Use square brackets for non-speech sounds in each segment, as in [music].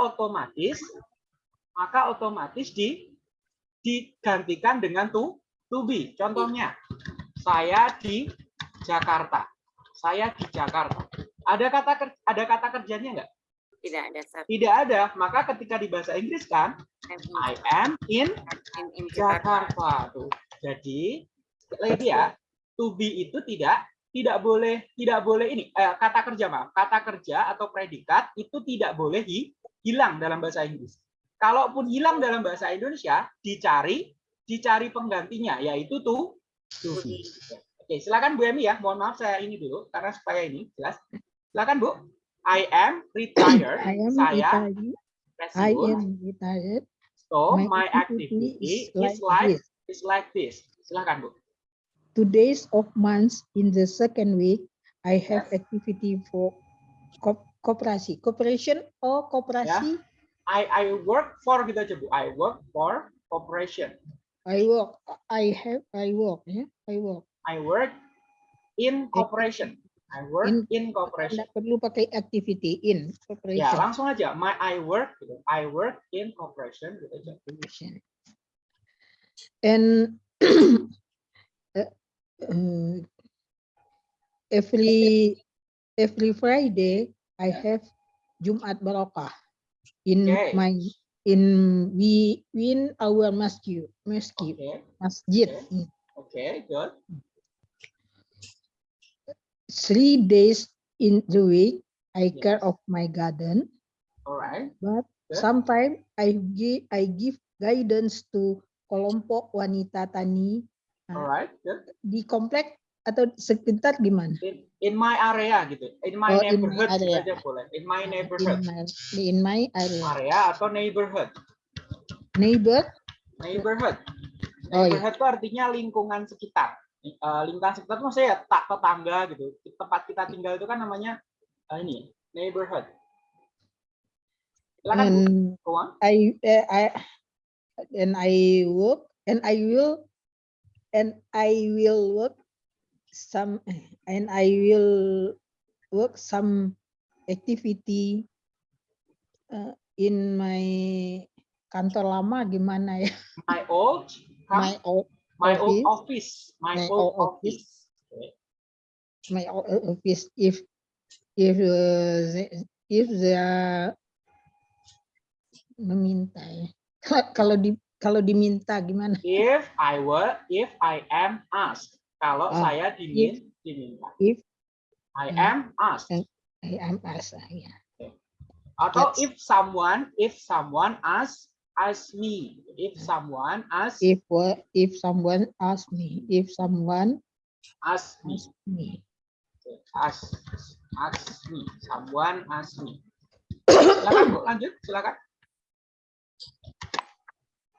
otomatis maka otomatis di digantikan dengan to to be. Contohnya, saya di Jakarta. Saya di Jakarta. Ada kata ada kata kerjanya enggak? Tidak ada satu. Tidak ada. Maka ketika di bahasa Inggris kan I am in in, in Jakarta. Jakarta tuh. Jadi lagi ya, to be itu tidak tidak boleh tidak boleh ini eh, kata kerja maaf kata kerja atau predikat itu tidak boleh hi- hilang dalam bahasa Inggris. Kalaupun hilang dalam bahasa Indonesia dicari dicari penggantinya yaitu to be. Oke, silakan Bu Emi ya. Mohon maaf saya ini dulu karena supaya ini jelas. Silakan Bu. I am retired. I am saya retired. I am retired. So My my activity activity is is like like is like this. Silakan Bu. Two days of months in the second week, I have Yes. activity for co- cooperation. Cooperation or cooperasi? I I work for gitu aja Bu. I work for corporation. I work. I have. I work. Ya, I work. I work in corporation. I work In- in corporation. Tidak perlu pakai activity in Ya, cooperation. langsung aja. My I work gitu. I work in corporation gitu aja. And uh, [clears throat] uh, every every Friday I have Jumat Barokah in Okay. my in we in our masjid masjid Oke. masjid Okay. Oke, good. three days in the week I Yes. care of my garden Alright. but Good. sometimes I give I give guidance to kelompok wanita tani Alright, good. di komplek atau sekitar gimana? In, in my area gitu. In my Oh, in my neighborhood gitu area. aja boleh. In my In neighborhood. my, in my area. Area atau neighborhood. Neighbor, Neighborhood. Oh, iya. Neighborhood itu artinya lingkungan sekitar. Eh, lingkungan sekitar itu maksudnya ya tak tetangga gitu. Tempat kita tinggal itu kan namanya eh, ini neighborhood. Silakan and. I, uh, I, and I work, and I will, and I will work some, and I will work some activity uh, in my kantor lama gimana ya? My old [laughs] My old, my old office. My, My old old office. office. Okay. my o- o- office if if uh, if they are meminta ya. [laughs] kalau di kalau diminta gimana If I were, if I am asked. Kalau Ah, saya dimin, diminta. if I Hmm. am asked. I am asked ya Atau That's- if someone, if someone asks, ask me. If someone asks, if if someone ask me if someone ask me. ask me Ask, ask me. Someone ask me. Silakan Bu, lanjut. Silakan.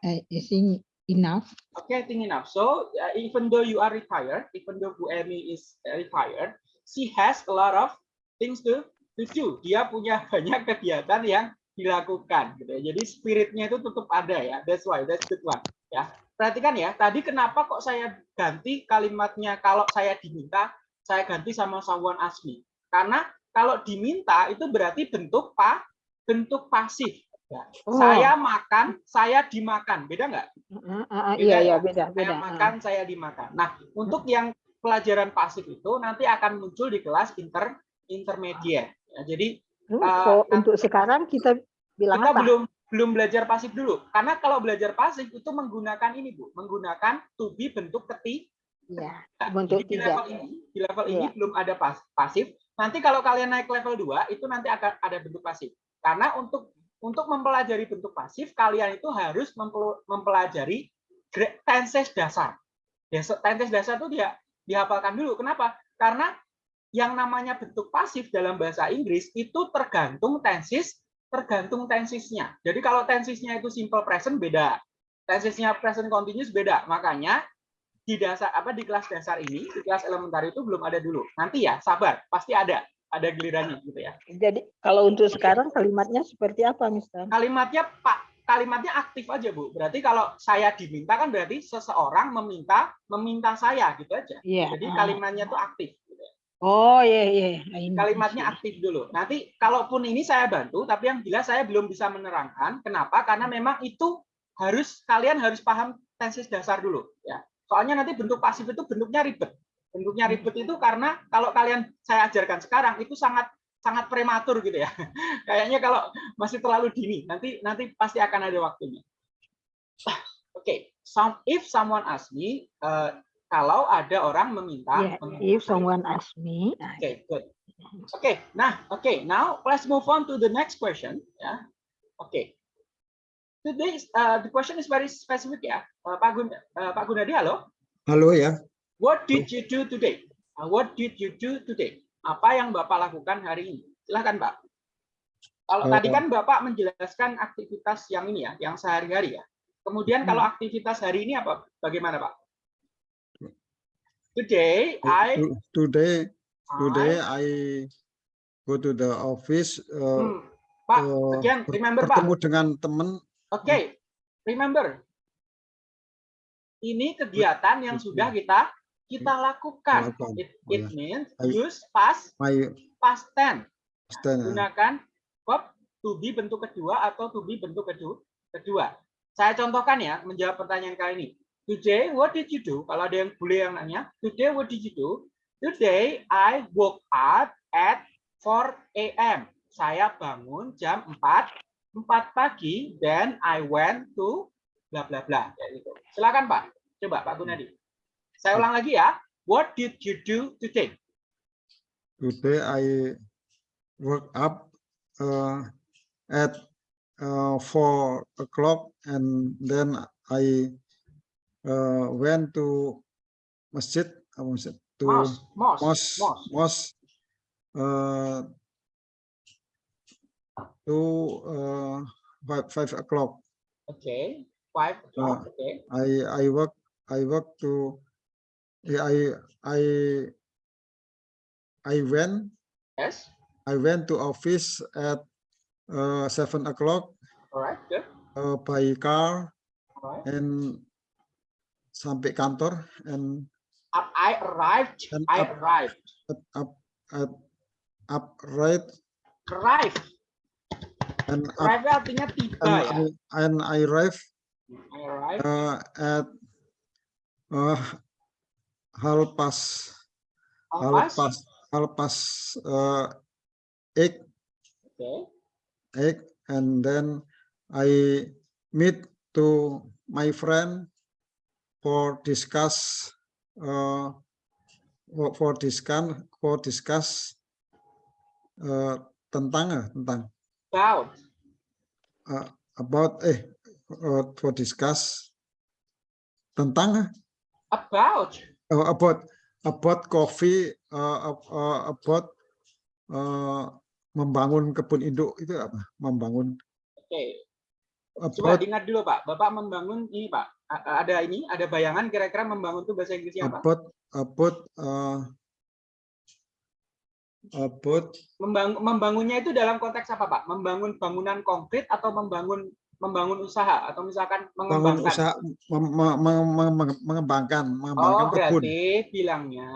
I, I think enough Okay, I think enough. So uh, even though you are retired, even though Bu Emi is uh, retired, she has a lot of things to, to do. Dia punya [laughs] banyak kegiatan yang dilakukan. Gitu ya. Jadi spiritnya itu tetap ada ya. That's why, that's good one. Ya, perhatikan ya. Tadi kenapa kok saya ganti kalimatnya kalau saya diminta, saya ganti sama someone ask. Karena kalau diminta itu berarti bentuk pa, bentuk pasif. Ya. Oh. Saya makan, saya dimakan. Beda nggak? Ah, ah, Beda iya ya? iya beda saya beda makan, saya dimakan. Nah, untuk yang pelajaran pasif itu nanti akan muncul di kelas inter intermediate. Ya, jadi Hmm, kok nah. untuk sekarang kita bilang kita apa belum belum belajar pasif dulu. Karena kalau belajar pasif itu menggunakan ini, Bu, menggunakan to be bentuk ketiga. ya Jadi bentuk di tiga level ini, di level ini Iya. belum ada pas, pasif. Nanti kalau kalian naik level 2 itu nanti akan ada bentuk pasif. Karena untuk untuk mempelajari bentuk pasif, kalian itu harus mempel- mempelajari tenses dasar. Tenses dasar itu dia dihafalkan dulu. Kenapa? Karena yang namanya bentuk pasif dalam bahasa Inggris itu tergantung tensis, tergantung tensisnya. Jadi kalau tensisnya itu simple present beda. Tensisnya present continuous beda. Makanya di dasar apa di kelas dasar ini, di kelas elementar itu belum ada dulu. Nanti ya, sabar, pasti ada. Ada gilirannya gitu ya. jadi kalau untuk sekarang kalimatnya seperti apa Mister Kalimatnya Pak, kalimatnya aktif aja, Bu. Berarti kalau saya diminta kan berarti seseorang meminta meminta saya gitu aja. iya Jadi ah. kalimatnya tuh aktif gitu ya. Oh ya ya. I know. kalimatnya aktif dulu. Nanti kalaupun ini saya bantu, tapi yang jelas saya belum bisa menerangkan. Kenapa? Karena memang itu harus kalian harus paham tenses dasar dulu ya. Soalnya nanti bentuk pasif itu bentuknya ribet. Bentuknya ribet itu karena kalau kalian saya ajarkan sekarang itu sangat sangat prematur gitu ya. [laughs] Kayaknya kalau masih terlalu dini, nanti nanti pasti akan ada waktunya. [sighs] Oke, some if someone ask me, eh, kalau ada orang meminta, Yeah, meminta- if someone asks me, I- Oke, good. Oke, nah, oke, now let's move on to the next question. Ya, oke. Today, is- uh, the question is very specific ya, Uh, Pak Gun, uh, Pak Gunadi, halo. Halo ya, What did you do today? Uh, what did you do today? Apa yang Bapak lakukan hari ini? Silahkan, Pak. Kalau tadi kan Bapak menjelaskan aktivitas yang ini ya, yang sehari-hari ya. Kemudian kalau aktivitas hari ini apa? Bagaimana, Pak? Today, I, To- today today I I go to the office. uh, Hmm, Pak, uh, again, ber- remember, Pak. bertemu dengan teman. Oke, remember. Ini kegiatan yang Oke. sudah kita kita lakukan. Lakukan. It, Oh, it ya. means use past My past tense. stand, uh, Gunakan verb to be bentuk kedua atau to be bentuk kedua. Kedua. Saya contohkan ya menjawab pertanyaan kali ini. Today, what did you do? Kalau ada yang boleh yang nanya, today what did you do? Today I woke up at 4 a.m. Saya bangun jam 4 4 pagi then I went to bla bla bla kayak gitu. Silakan Pak. Coba Pak Gunadi. Saya ulang lagi ya. What did you do today? today I woke up uh, at uh, four o'clock and then I uh, went to masjid. apa masjid? To Mos, mos, mosque, mos. mosque uh, to uh, five, five o'clock. Oke, five o'clock. Oke. I I work I work to I I I went Yes. I went to office at uh, seven o'clock Alright, good. uh, by car Alright. and sampai kantor and Up, I arrived. And I up. arrived. up up at up right Arrive. and up Arrive artinya tiba and ya. I and I arrive I arrive. uh, at uh, half past half Alpas. past half past uh, eight Oke. eight and then I meet to my friend for discuss uh, for, discuss for discuss uh, tentang eh, tentang About. uh, about eh uh, for discuss tentang eh, About. Uh, about about coffee uh, ab- uh, about uh, membangun kebun induk itu apa membangun Oke. Coba about diingat dulu Pak. Bapak membangun ini Pak. Ada ini, ada bayangan kira-kira membangun itu bahasa Inggrisnya apa? about about uh, about Membang- membangunnya itu dalam konteks apa Pak? Membangun bangunan konkret atau membangun membangun usaha atau misalkan bangun mengembangkan? usaha mem- me- me- me- me- mengembangkan mengembangkan Oh, kebun berarti bilangnya,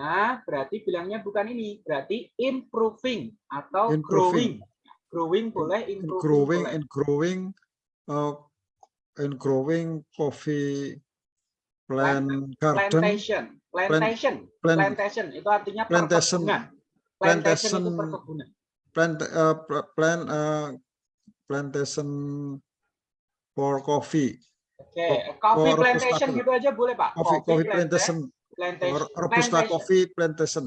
berarti bilangnya bukan ini, berarti improving atau growing. Improving. Growing boleh, improving growing boleh. and growing uh, and growing coffee plant garden Plantation, plantation, plant plantation itu artinya Plantation. perkebunan. Plantation itu Plantation. perkebunan. plant uh, pl- plant uh, plantation for coffee Oke, for- coffee for plantation Robusta gitu aja boleh Pak. coffee coffee plantation plantation, or robusta plantation. coffee plantation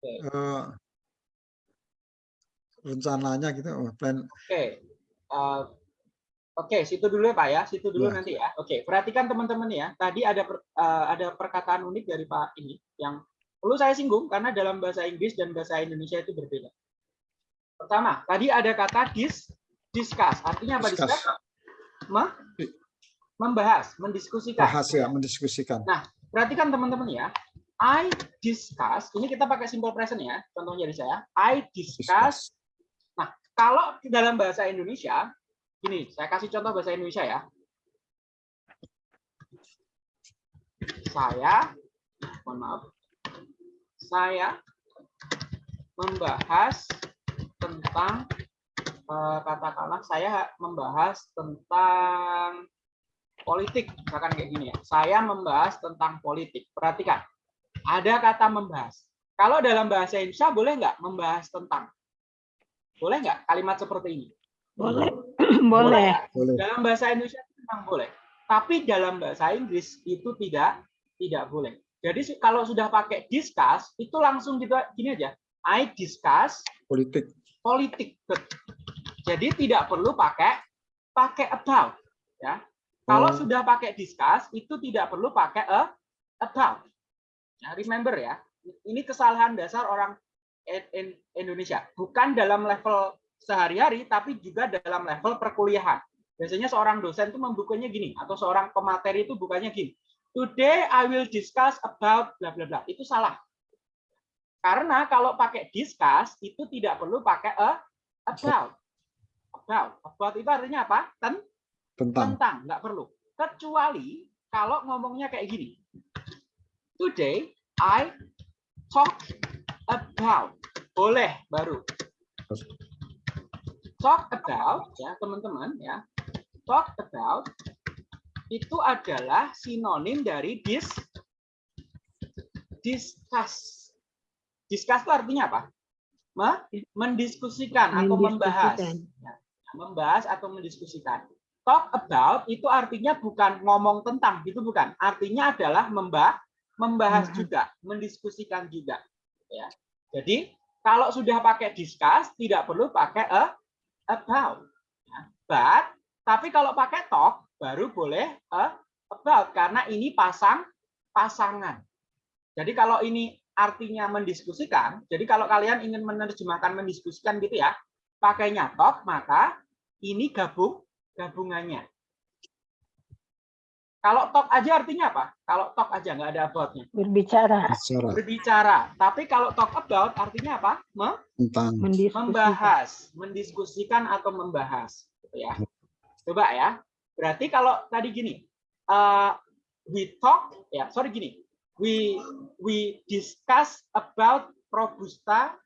Oke. Uh, rencananya gitu oh, plan Oke. Uh, Oke, situ dulu ya Pak ya, situ dulu Ya. nanti ya. Oke, perhatikan teman-teman ya. Tadi ada per- uh, ada perkataan unik dari Pak ini yang perlu saya singgung karena dalam bahasa Inggris dan bahasa Indonesia itu berbeda. Pertama, tadi ada kata dis discuss. Artinya apa Discuss. discuss? Me- membahas, mendiskusikan. bahas ya mendiskusikan Perhatikan teman-teman ya. I discuss, ini kita pakai simple present ya. Contohnya dari saya. I discuss Nah, kalau di dalam bahasa Indonesia, gini, saya kasih contoh bahasa Indonesia ya. Saya, mohon maaf, saya membahas tentang katakanlah saya membahas tentang politik misalkan kayak gini ya saya membahas tentang politik perhatikan ada kata membahas kalau dalam bahasa Indonesia boleh nggak membahas tentang boleh nggak kalimat seperti ini Boleh. Boleh. [clears throat] Boleh. dalam bahasa Indonesia itu memang boleh tapi dalam bahasa Inggris itu tidak tidak boleh jadi kalau sudah pakai discuss itu langsung gitu gini aja I discuss Politik. politik. Jadi tidak perlu pakai pakai about ya. Kalau Oh. sudah pakai discuss itu tidak perlu pakai a, about. Nah, remember ya, ini kesalahan dasar orang in- in- Indonesia. Bukan dalam level sehari-hari tapi juga dalam level perkuliahan. Biasanya seorang dosen itu membukanya gini atau seorang pemateri itu bukannya gini. Today I will discuss about bla bla bla. Itu salah. Karena kalau pakai discuss itu tidak perlu pakai a about. About. About itu artinya apa? Ten, Tentang. tentang, nggak perlu. Kecuali kalau ngomongnya kayak gini. Today I talk about. Boleh baru. Talk about ya teman-teman ya. Talk about itu adalah sinonim dari dis discuss. Discuss itu artinya apa? Me- mendiskusikan atau membahas. Mendiskusikan. Ya, membahas atau mendiskusikan. Talk about itu artinya bukan ngomong tentang, gitu bukan. Artinya adalah membah membahas Membahas. juga, mendiskusikan juga. Ya. Jadi kalau sudah pakai discuss tidak perlu pakai a, about. Ya. But tapi kalau pakai talk baru boleh a, about karena ini pasang pasangan. Jadi kalau ini artinya mendiskusikan, jadi kalau kalian ingin menerjemahkan mendiskusikan gitu ya, pakainya talk, maka ini gabung gabungannya. Kalau talk aja artinya apa? Kalau talk aja nggak ada about-nya. Berbicara. Bicara Berbicara. Tapi kalau talk about artinya apa? Me- tentang. Membahas, mendiskusikan atau membahas, gitu ya. Coba ya. Berarti kalau tadi gini, uh, we talk, ya, sorry gini, we we discuss about robusta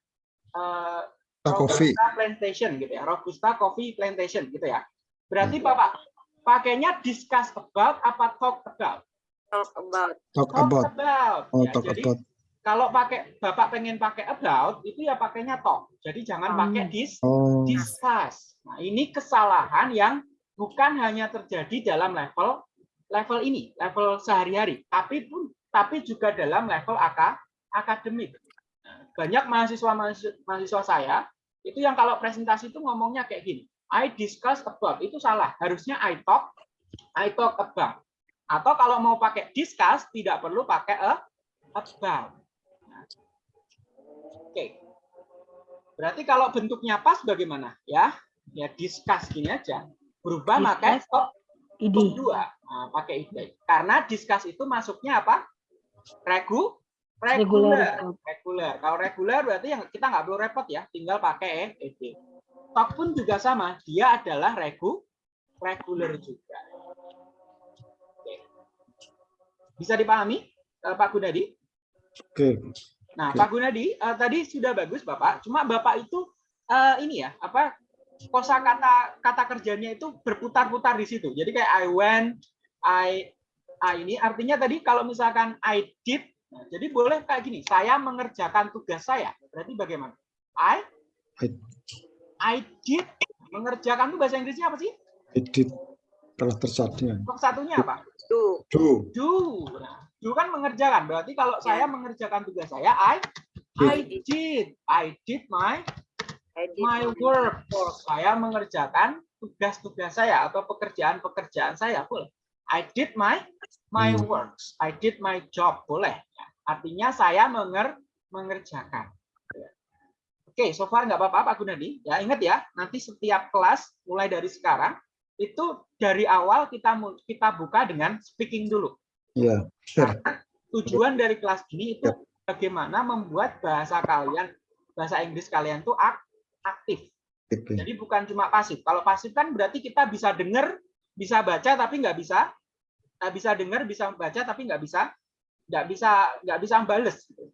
uh. Robusta plantation gitu ya, robusta coffee plantation gitu ya. Berarti bapak pakainya discuss about apa talk about? Talk about. Talk Talk about. about. Oh, Ya, talk jadi about. kalau pakai bapak pengen pakai about itu ya pakainya talk. Jadi jangan Hmm. pakai dis Oh, discuss. Nah, ini kesalahan yang bukan hanya terjadi dalam level level ini, level sehari-hari, tapi pun tapi juga dalam level aka, akademik. Nah, Banyak mahasiswa mahasiswa saya itu yang kalau presentasi itu ngomongnya kayak gini. I discuss about itu salah. Harusnya I talk I talk about. Atau kalau mau pakai discuss tidak perlu pakai a about. Nah, Oke. Berarti kalau bentuknya pas bagaimana? Ya, ya discuss gini aja. Berubah Discuss. talk Idi. talk dua. Nah, pakai ide. Karena discuss itu masuknya apa? Regu reguler. Reguler. Kalau reguler berarti yang kita nggak perlu repot ya, tinggal pakai ed. Talk pun juga sama, dia adalah regu reguler juga. Oke. Bisa dipahami, eh, Pak Gunadi? oke. Nah, Oke. Pak Gunadi eh, tadi sudah bagus Bapak, cuma Bapak itu eh, ini ya, apa kosakata kata kerjanya itu berputar-putar di situ. Jadi kayak I went, I I ini artinya tadi kalau misalkan I did, nah, jadi boleh kayak gini, saya mengerjakan tugas saya. Berarti bagaimana? I I- I did mengerjakan itu bahasa Inggrisnya apa sih? Edit telah terjadi. Satunya apa? Do. Do. do. Nah, do kan mengerjakan. Berarti kalau saya mengerjakan tugas saya, I I did. I did my I did my work. Saya mengerjakan tugas-tugas saya atau pekerjaan-pekerjaan saya boleh. I did my my Hmm. works. I did my job boleh. Artinya saya menger mengerjakan. Oke, so far nggak apa-apa Pak Gunadi. Ya ingat ya, nanti setiap kelas mulai dari sekarang itu dari awal kita kita buka dengan speaking dulu. Ya. Sure. Tujuan dari kelas ini itu bagaimana membuat bahasa kalian, bahasa Inggris kalian tuh ak- aktif. Jadi bukan cuma pasif. Kalau pasif kan berarti kita bisa dengar, bisa baca tapi nggak bisa, nggak bisa dengar, bisa baca tapi nggak bisa, nggak bisa, nggak bisa bales. gitu.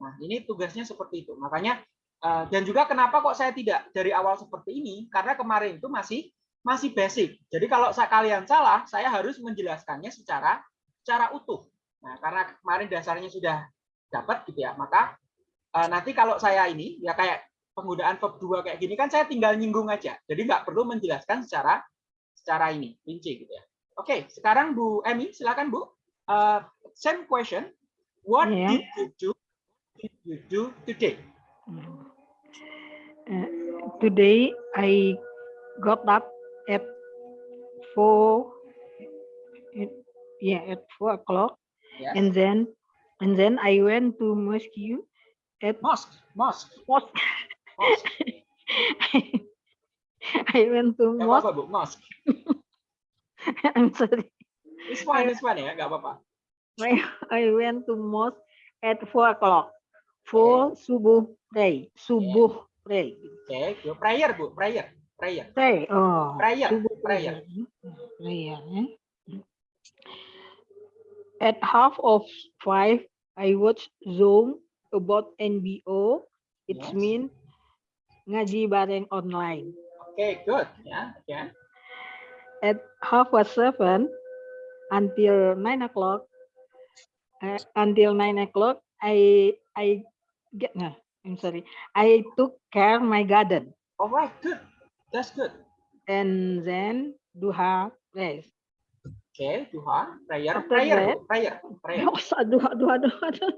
Nah, ini tugasnya seperti itu. Makanya eh, dan juga kenapa kok saya tidak dari awal seperti ini? Karena kemarin itu masih masih basic. Jadi kalau kalian salah, saya harus menjelaskannya secara secara utuh. Nah, karena kemarin dasarnya sudah dapat gitu ya, maka eh, nanti kalau saya ini ya kayak penggunaan verb 2 kayak gini kan saya tinggal nyinggung aja. Jadi nggak perlu menjelaskan secara secara ini, rinci gitu ya. Oke, sekarang Bu Emi, silakan Bu. Eh, same question. What Yeah. did you do? Did you do today? Uh, today I got up at four. At, yeah, at four o'clock, Yes. and then and then I went to mosque at Mosque, mosque, mosque. mosque. [laughs] [laughs] I went to Nggak mosque. apa-apa Bu, mosque. [laughs] I'm sorry. It's fine, it's fine ya, nggak apa-apa. I, I went to mosque at four o'clock for subuh pray. Subuh pray. Oke, Bu. prayer Bu, prayer, prayer. Pray. Oh. Prayer, subuh prayer. Prayer. eh? At half of five, I watched Zoom about NBO. It Yes. means ngaji bareng online. Oke, good ya, ya. At half past seven until nine o'clock, uh, until nine o'clock, I I get no, I'm sorry. I took care my garden Alright, good. That's good. and then duha rest. Oke, duha, prayer, prayer, prayer, [laughs] prayer. Oh, aduh, aduh, aduh, aduh.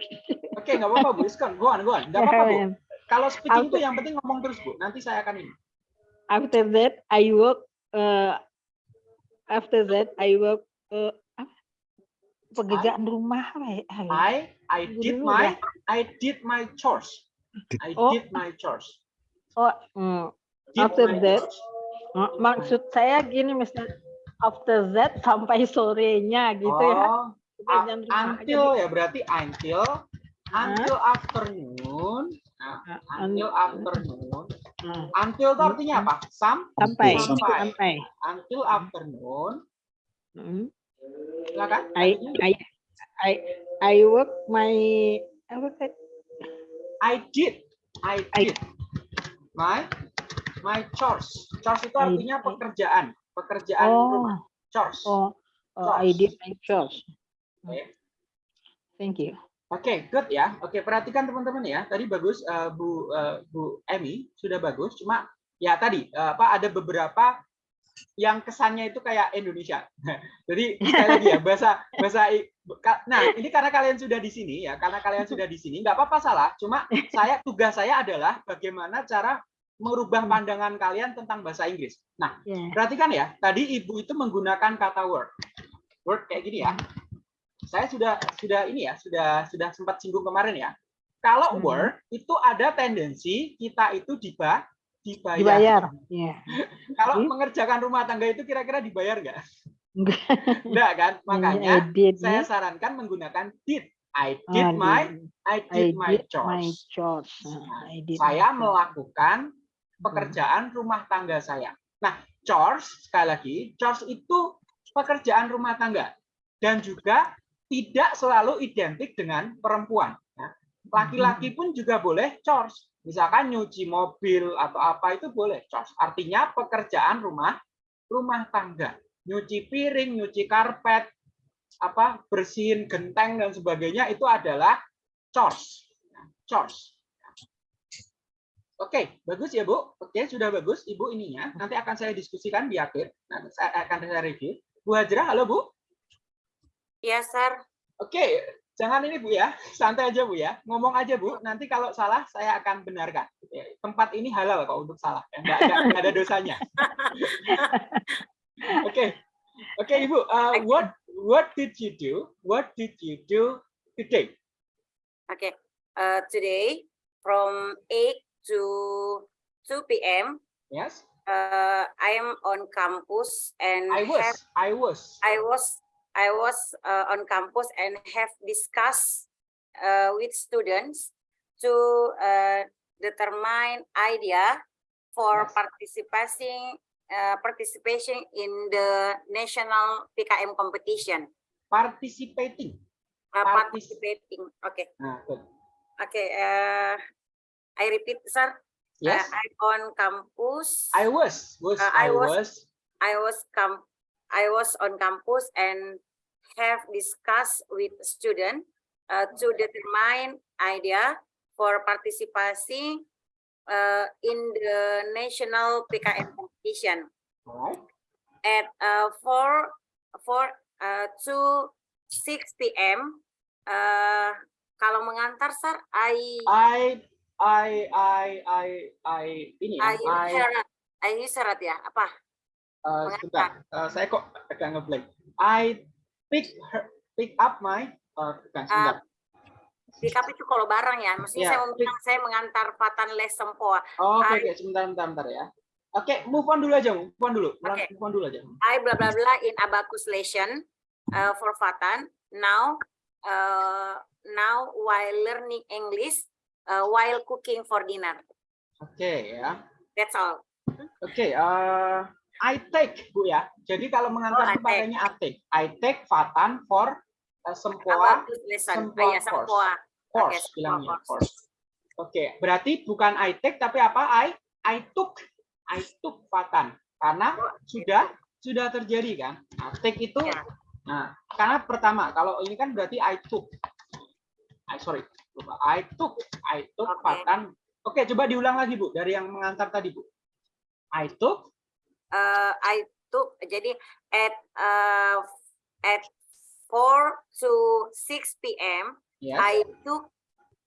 Oke, nggak apa-apa Bu, Iskon, go on, go on. Nggak apa-apa Bu. [laughs] Kalau speaking itu yang penting ngomong terus Bu. Nanti saya akan ini. After that, I work. Uh, after that, I work. Uh, pekerjaan rumah ya? Ah, ya. I I did my ya. I did my chores. I Oh. did my chores. Oh, mm, Did After that, chores. mak- maksud saya gini, Mister. After that sampai sorenya gitu ya. Oh, Pekerjaan a- rumah. until ya berarti until until afternoon. Nah, Jadi, until un- afternoon. Mm, Until itu artinya apa? Sam sampai Sampai. sampai. until afternoon. Mm. Silakan. I I I I work my apa tadi? I did. I I- did. My my chores. Chores itu I- artinya I- pekerjaan, pekerjaan Oh, rumah. Chores. oh, oh, I Chores. did my chores. Oke. Thank you. Oke, good ya. Oke, perhatikan teman-teman ya. Tadi bagus eh, Bu eh, Bu Emi sudah bagus. Cuma ya tadi eh, apa ada beberapa yang kesannya itu kayak Indonesia. [laughs] Jadi sekali lagi ya bahasa bahasa Nah ini karena kalian sudah di sini ya, karena kalian sudah di sini nggak apa-apa salah. Cuma saya tugas saya adalah bagaimana cara merubah pandangan kalian tentang bahasa Inggris. Nah Yeah. Perhatikan ya, tadi ibu itu menggunakan kata word. Word kayak gini ya. Saya sudah sudah ini ya, sudah sudah sempat singgung kemarin ya. Kalau Hmm. word itu ada tendensi kita itu diba, dibayar. Dibayar. Yeah. [laughs] Kalau Hmm. mengerjakan rumah tangga itu kira-kira dibayar nggak? Enggak. [laughs] Enggak kan? I Makanya did saya ya. sarankan menggunakan did. I Ah, did my did. I I did my did my chores. chores. Ah, I did Saya my chores. melakukan pekerjaan rumah tangga saya. Nah, chores sekali lagi, chores itu pekerjaan rumah tangga dan juga tidak selalu identik dengan perempuan. Nah, Laki-laki pun juga boleh chores. Misalkan nyuci mobil atau apa itu boleh chores. Artinya pekerjaan rumah rumah tangga. Nyuci piring, nyuci karpet, apa bersihin genteng dan sebagainya itu adalah chores. Nah, Chores. Oke, bagus ya Bu. Oke, sudah bagus Ibu ininya. Nanti akan saya diskusikan di akhir. Nanti saya akan saya review. Bu Hajrah, halo Bu. Yes, sir. Oke, jangan ini Bu ya. Santai aja Bu ya. Ngomong aja Bu. Nanti kalau salah saya akan benarkan. Oke, Tempat ini halal kok untuk salah. ya. Nggak, nggak- nggak ada dosanya. [laughs] Oke. Oke Ibu, uh, what what did you do? What did you do today? Okay. Uh, today from 8 to 2 p.m. Yes, Uh, I am on campus and I was, have I was. I was I was uh, on campus and have discussed uh, with students to uh, determine idea for Yes. participating uh, participation in the national PKM competition. Participating. Uh, Partic- participating. Okay. Good. Okay, uh, I repeat, sir. Yes. I'm on campus. I was, was, I I was- was. I was camp I was on campus and have discussed with student uh, to determine idea for participation uh, in the national PKM competition at uh, 4 4 uh, to 6 p.m. Uh, kalau mengantar sir, I I, I, I, I, I, ini ya, I I, syarat, I syarat ya apa? Uh, sebentar, uh, saya kok agak ngeblank. I pick her, pick up my, uh, bukan, sebentar. Pick up itu kalau barang ya, maksudnya Ya, saya mau bilang saya mengantar Fatan Les Sempoa. Oh, Oke, I- oke, sebentar, sebentar, sebentar ya. Oke, move on dulu aja, move on dulu, Oke. move on dulu aja. I blah blah blah in abacus lesson uh, for Fatan. Now, uh, now while learning English, uh, while cooking for dinner. Oke ya. That's all. Oke, eh, I take Bu ya. Jadi kalau mengantar Oh, I itu pakainya I take. I take Fatan for uh, sempoa. Sempoa ya. Sempoa. course Sempoa bilangnya course. Oke, berarti bukan I take tapi apa? I I took. I took Fatan karena sudah sudah terjadi kan. Nah, take itu Ya. nah, karena pertama kalau ini kan berarti I took. I sorry, lupa. I took, I took Oke. Fatan. Oke, coba diulang lagi Bu dari yang mengantar tadi Bu. I took Uh, I took jadi at uh, at 4 to 6 p.m. yes. I took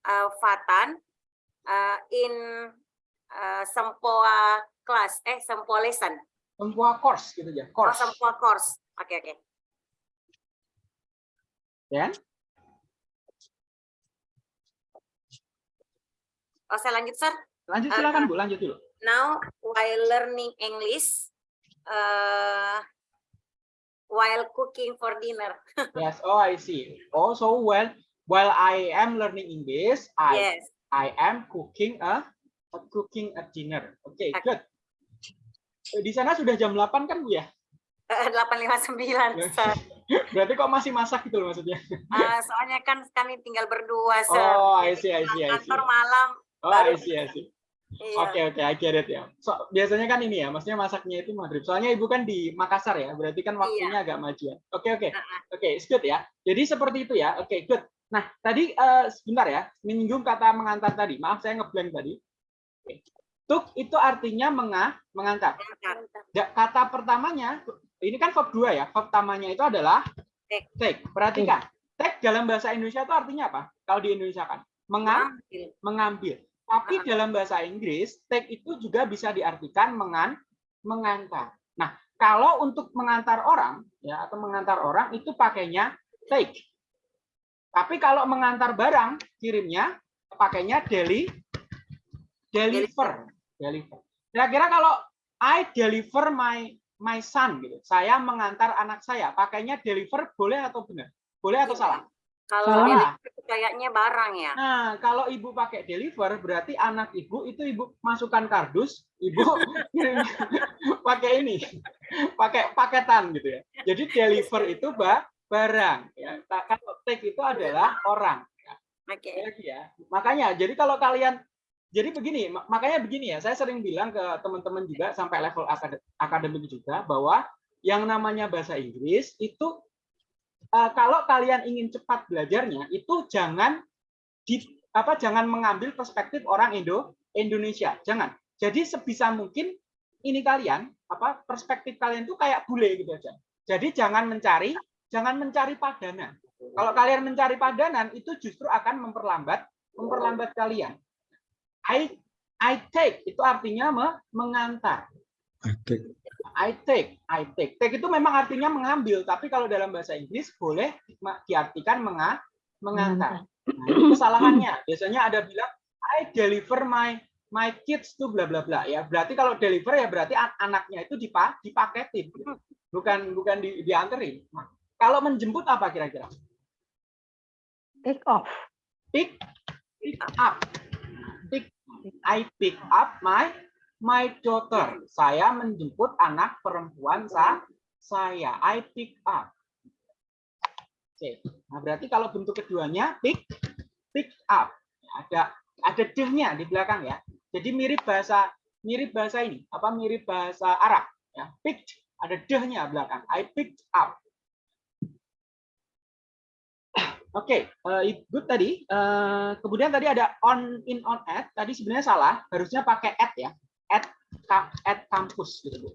uh, Fatan uh, in uh, Sempoa class, eh Sempoa lesson. semua course gitu ya, Oh, course. Sempoa course. Oke oke. Dan Oh, saya lanjut, Sir. lanjut Uh, silakan Bu, lanjut dulu. Now, while learning English, uh, while cooking for dinner. [laughs] Yes, oh I see. Also well, while I am learning English, I Yes. I am cooking a, a cooking a dinner. Oke, Oke. good. Eh, Di sana sudah jam 8 kan Bu ya? Eh, 859, Ya. Sir. [laughs] Berarti kok masih masak gitu loh maksudnya? Uh, [laughs] soalnya kan kami tinggal berdua, Sir. Oh, I see, I see, I see. Kantor malam. Oh, I see, I see. Iya. Oke, oke, I get it ya. So, biasanya kan ini ya, maksudnya masaknya itu maghrib. Soalnya ibu kan di Makassar ya, berarti kan waktunya agak majuan. Oke, oke, Uh-uh. oke, it's good ya. Jadi seperti itu ya. Oke, good. Nah, tadi eh, sebentar ya, menyinggung kata mengantar tadi. Maaf, saya ngeblank tadi. Oke. Tuk itu artinya menga, mengantar. Ya, kata pertamanya, ini kan verb dua ya. Verb pertamanya itu adalah Take. take. Perhatikan. Take dalam bahasa Indonesia itu artinya apa? Kalau di Indonesia kan, menga, Ambil. mengambil. Tapi dalam bahasa Inggris, take itu juga bisa diartikan mengan, mengantar. Nah, kalau untuk mengantar orang, ya atau mengantar orang itu pakainya take. Tapi kalau mengantar barang, kirimnya pakainya deli, deliver, deliver. Kira-kira kalau I deliver my my son gitu, saya mengantar anak saya, pakainya deliver boleh atau benar? Boleh atau Iya. salah? Kalau Salah. kayaknya barang ya. Nah, kalau ibu pakai deliver, berarti anak ibu itu ibu masukkan kardus, ibu [laughs] pakai ini, pakai paketan gitu ya. Jadi deliver itu ba- barang. Ya. Ta- Kalau take itu adalah orang. Oke. Lagi ya. Makanya, jadi kalau kalian, jadi begini, mak- makanya begini ya. Saya sering bilang ke teman-teman juga sampai level akad- akademik juga bahwa yang namanya bahasa Inggris itu eh, kalau kalian ingin cepat belajarnya itu jangan di apa jangan mengambil perspektif orang Indo Indonesia. Jangan. Jadi sebisa mungkin ini kalian apa perspektif kalian itu kayak bule gitu aja. Jadi jangan mencari jangan mencari padanan. Kalau kalian mencari padanan itu justru akan memperlambat memperlambat kalian. I I take itu artinya me- mengantar I take, I take. Take itu memang artinya mengambil, tapi kalau dalam bahasa Inggris boleh diartikan menga, mengantar. Nah, itu kesalahannya. Biasanya ada bilang I deliver my my kids to bla bla bla ya. Berarti kalau deliver ya berarti an- anaknya itu dipa, dipaketin. Bukan bukan di, dianterin. Nah, kalau menjemput apa kira-kira? Take off. Pick pick up. Pick I pick up my my daughter. Saya menjemput anak perempuan sa saya. I pick up. Oke. Nah, berarti kalau bentuk keduanya pick pick up. Ada ada dehnya di belakang ya. Jadi mirip bahasa mirip bahasa ini, apa mirip bahasa Arab ya. Picked ada dehnya belakang. I picked up. Oke, okay, good tadi. Uh, kemudian tadi ada on in on at. Tadi sebenarnya salah, harusnya pakai at ya. At at kampus gitu Bu.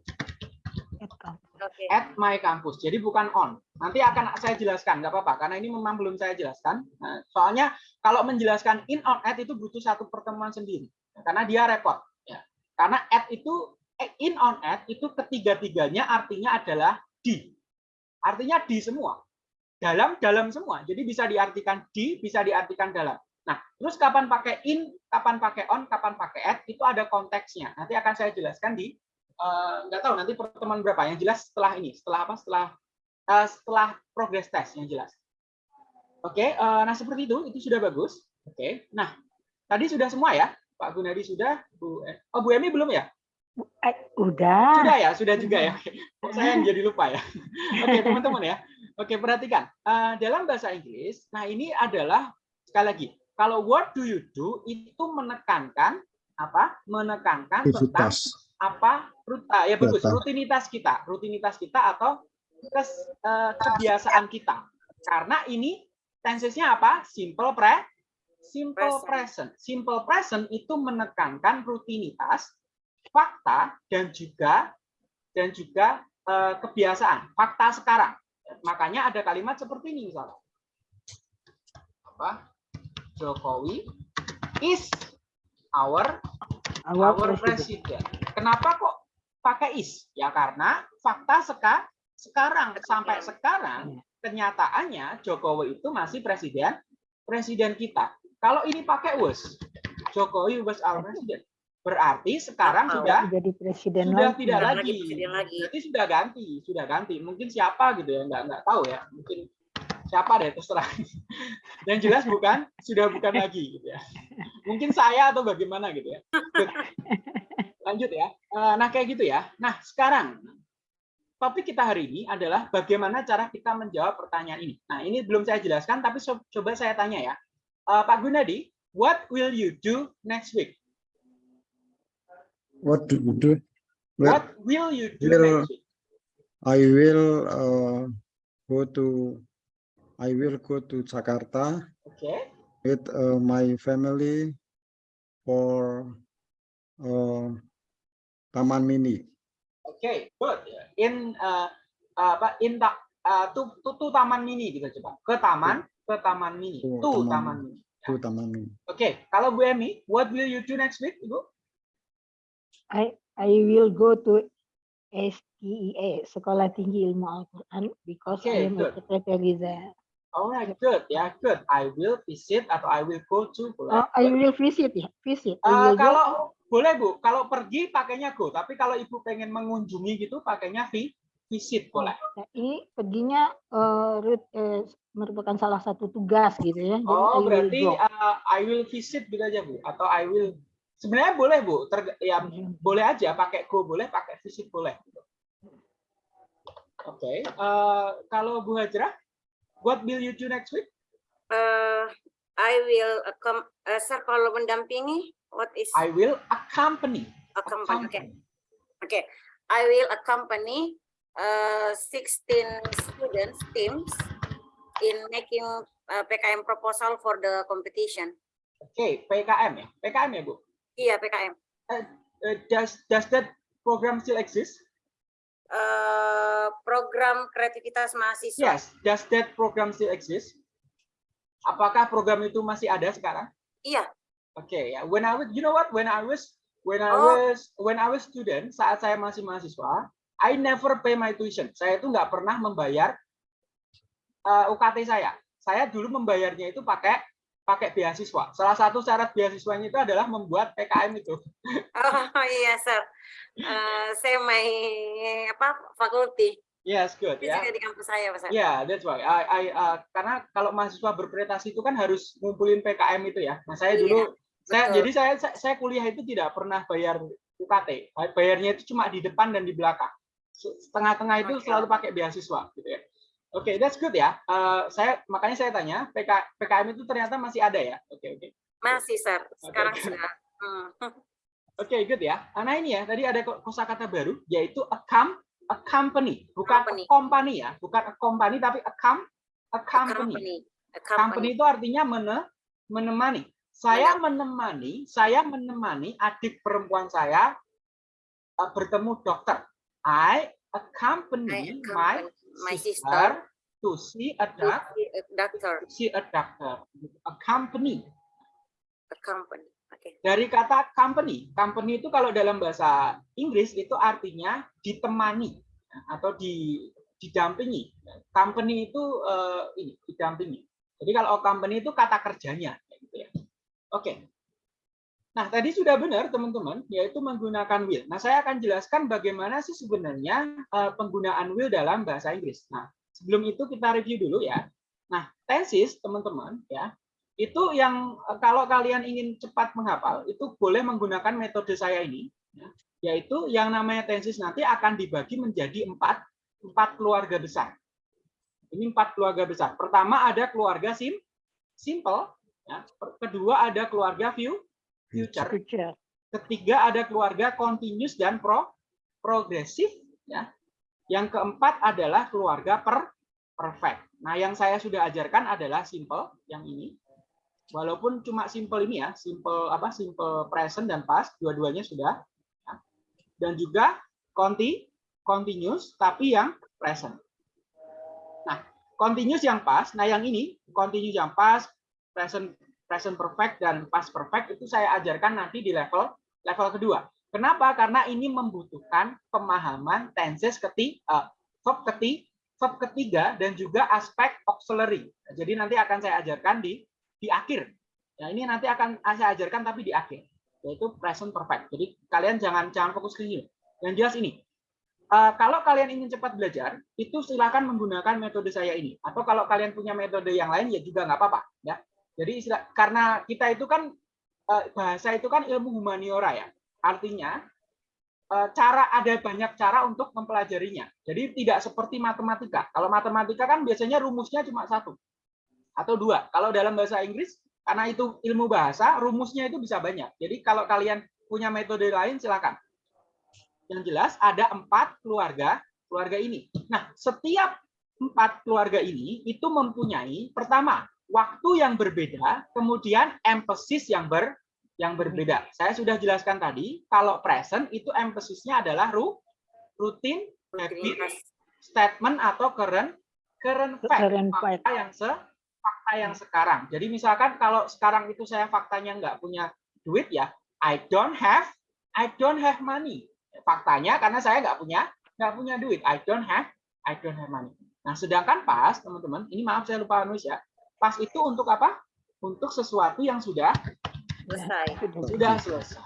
Okay. At my campus. Jadi bukan on. Nanti akan saya jelaskan, nggak apa-apa karena ini memang belum saya jelaskan. Nah, soalnya kalau menjelaskan in on at itu butuh satu pertemuan sendiri karena dia repot ya. Karena at itu eh, in on at itu ketiga-tiganya artinya adalah di. Artinya di semua dalam dalam semua. Jadi bisa diartikan di, bisa diartikan dalam. Nah, terus kapan pakai in, kapan pakai on, kapan pakai at itu ada konteksnya. Nanti akan saya jelaskan di uh, nggak tahu nanti pertemuan berapa. Yang jelas setelah ini, setelah apa? Setelah uh, setelah progress test yang jelas. Oke, okay, uh, nah seperti itu, itu sudah bagus. Oke, okay. nah tadi sudah semua ya, Pak Gunadi sudah, Bu, oh Bu Emi belum ya? Udah. Sudah ya, sudah juga ya. Oh, [laughs] saya jadi lupa ya. [laughs] Oke, okay, teman-teman ya. Oke, perhatikan. Uh, dalam bahasa Inggris, nah ini adalah sekali lagi, kalau what do you do itu menekankan apa? Menekankan tentang apa? Ruta, ya bagus, rutinitas kita, rutinitas kita atau kes, uh, kebiasaan kita. Karena ini tensesnya apa? Simple pre simple present. Simple present itu menekankan rutinitas, fakta dan juga dan juga uh, kebiasaan, fakta sekarang. Makanya ada kalimat seperti ini misalnya. Apa? Jokowi is our our, our president. Kenapa kok pakai is? Ya karena fakta seka, sekarang sampai sekarang kenyataannya Jokowi itu masih presiden presiden kita. Kalau ini pakai was, Jokowi was our president. Berarti sekarang oh, sudah jadi presiden sudah lagi. tidak lagi. lagi. Jadi sudah ganti, sudah ganti. Mungkin siapa gitu ya, nggak nggak tahu ya. Mungkin siapa deh terserah. Dan jelas bukan sudah bukan lagi gitu ya. Mungkin saya atau bagaimana gitu ya. Lanjut ya. Eh, nah kayak gitu ya. Nah sekarang topik kita hari ini adalah bagaimana cara kita menjawab pertanyaan ini. Nah ini belum saya jelaskan, tapi coba saya tanya ya, eh, Pak Gunadi, what will you do next week? What do you do? What will you do will, next week? I will uh, go to I will go to Jakarta okay. with uh, my family for uh, Taman Mini. Okay, good. In uh, uh, in the uh, to, to, to Taman Mini kita coba. Ke taman, ke Taman Mini. To, to taman, Taman Mini. To Taman Mini. Oke, okay. kalau Bu Emi, what will you do next week, Ibu? I I will go to STIA Sekolah Tinggi Ilmu Al-Quran because Okay, I am a good. secretary there. Alright, good. Ya, good. I will visit atau I will go to. boleh. Oh, I will visit ya, visit. I Eh, will go kalau boleh Bu, kalau pergi pakainya go, tapi kalau Ibu pengen mengunjungi gitu pakainya vi, visit boleh. Nah, ini perginya eh, route, eh, merupakan salah satu tugas gitu ya. Jadi I Oh, will berarti go. uh, I will visit gitu aja Bu atau I will sebenarnya boleh Bu, Ter, ya boleh aja pakai go boleh, pakai visit boleh. Oke, eh, kalau Bu Hajrah, what will you do next week? Uh, I will accom- uh, sir kalau mendampingi what is I will accompany. accompany? Okay. Okay. I will accompany uh, 16 students teams in making uh, PKM proposal for the competition. Oke, PKM ya, PKM ya Bu. Iya PKM. Uh, does does that program still exist? Uh, program kreativitas mahasiswa. Yes, does that program still exist? Apakah program itu masih ada sekarang? Iya. Oke ya, when I was, you know what, when I was, when I Oh. was, when I was student, saat saya masih mahasiswa, I never pay my tuition. Saya itu nggak pernah membayar uh, UKT saya. Saya dulu membayarnya itu pakai pakai beasiswa. Salah satu syarat beasiswanya itu adalah membuat PKM itu. [laughs] Oh iya sir. Uh, saya main apa fakulti Yes, good di ya. di kampus saya Pak. Ya, that's why. I, I, uh, karena kalau mahasiswa berprestasi itu kan harus ngumpulin PKM itu ya. Nah, saya Iya, dulu, saya, betul. jadi saya, saya saya kuliah itu tidak pernah bayar UKT. Bayarnya itu cuma di depan dan di belakang. Setengah-tengah itu Oke. selalu pakai beasiswa, gitu ya. Oke, that's good ya. Uh, saya makanya saya tanya, PK, PKM itu ternyata masih ada ya. Oke, oke. Masih, sir. Sekarang Oke. sudah. Hmm. Oke, good ya. Nah ini ya, tadi ada ko- kosakata baru yaitu a com a company, bukan Company. a company ya, bukan a company tapi a com a A company. company. A Company company. itu artinya mene- menemani. Saya menemani, saya menemani adik perempuan saya uh, bertemu dokter. I accompany I accompany my sister sister to see a to doc- see a doctor. to see a doctor. Accompany. A company. Oke. Dari kata company, company itu kalau dalam bahasa Inggris itu artinya ditemani atau di didampingi. Company itu eh, ini didampingi. Jadi kalau company itu kata kerjanya, gitu ya. Oke. Nah tadi sudah benar teman-teman, yaitu menggunakan will. Nah saya akan jelaskan bagaimana sih sebenarnya eh, penggunaan will dalam bahasa Inggris. Nah sebelum itu kita review dulu ya. Nah tenses teman-teman ya itu yang eh, kalau kalian ingin cepat menghafal itu boleh menggunakan metode saya ini ya, yaitu yang namanya tenses nanti akan dibagi menjadi empat empat keluarga besar ini empat keluarga besar pertama ada keluarga sim simple ya. kedua ada keluarga view future. Future. ketiga ada keluarga continuous dan pro progresif ya. Yang keempat adalah keluarga per perfect. Nah yang saya sudah ajarkan adalah simple yang ini. Walaupun cuma simple ini ya simple apa simple present dan past dua-duanya sudah ya. dan juga conti continuous tapi yang present. Nah continuous yang past nah yang ini continuous yang past present present perfect dan past perfect itu saya ajarkan nanti di level level kedua. Kenapa? Karena ini membutuhkan pemahaman tenses keti, eh, verb keti, verb ketiga dan juga aspek auxiliary. Jadi nanti akan saya ajarkan di di akhir. Ya, ini nanti akan saya ajarkan tapi di akhir, yaitu present perfect. Jadi kalian jangan jangan fokus ke sini. Yang jelas ini. Eh, kalau kalian ingin cepat belajar, itu silakan menggunakan metode saya ini. Atau kalau kalian punya metode yang lain ya juga nggak apa-apa, ya. Jadi istilah, karena kita itu kan eh, bahasa itu kan ilmu humaniora ya. Artinya eh, cara ada banyak cara untuk mempelajarinya. Jadi tidak seperti matematika. Kalau matematika kan biasanya rumusnya cuma satu atau dua. Kalau dalam bahasa Inggris karena itu ilmu bahasa, rumusnya itu bisa banyak. Jadi kalau kalian punya metode lain silakan. Yang jelas ada empat keluarga keluarga ini. Nah, setiap empat keluarga ini itu mempunyai pertama waktu yang berbeda, kemudian emphasis yang ber yang berbeda. Saya sudah jelaskan tadi, kalau present itu emphasisnya adalah ru, rutin, habit, statement atau current current fact, Current fact. fakta yang se fakta yang sekarang. Jadi misalkan kalau sekarang itu saya faktanya nggak punya duit ya, I don't have I don't have money. Faktanya karena saya nggak punya nggak punya duit, I don't have I don't have money. Nah, sedangkan pas teman-teman, ini maaf saya lupa nulis ya. Pas itu untuk apa? Untuk sesuatu yang sudah Selesai. sudah selesai.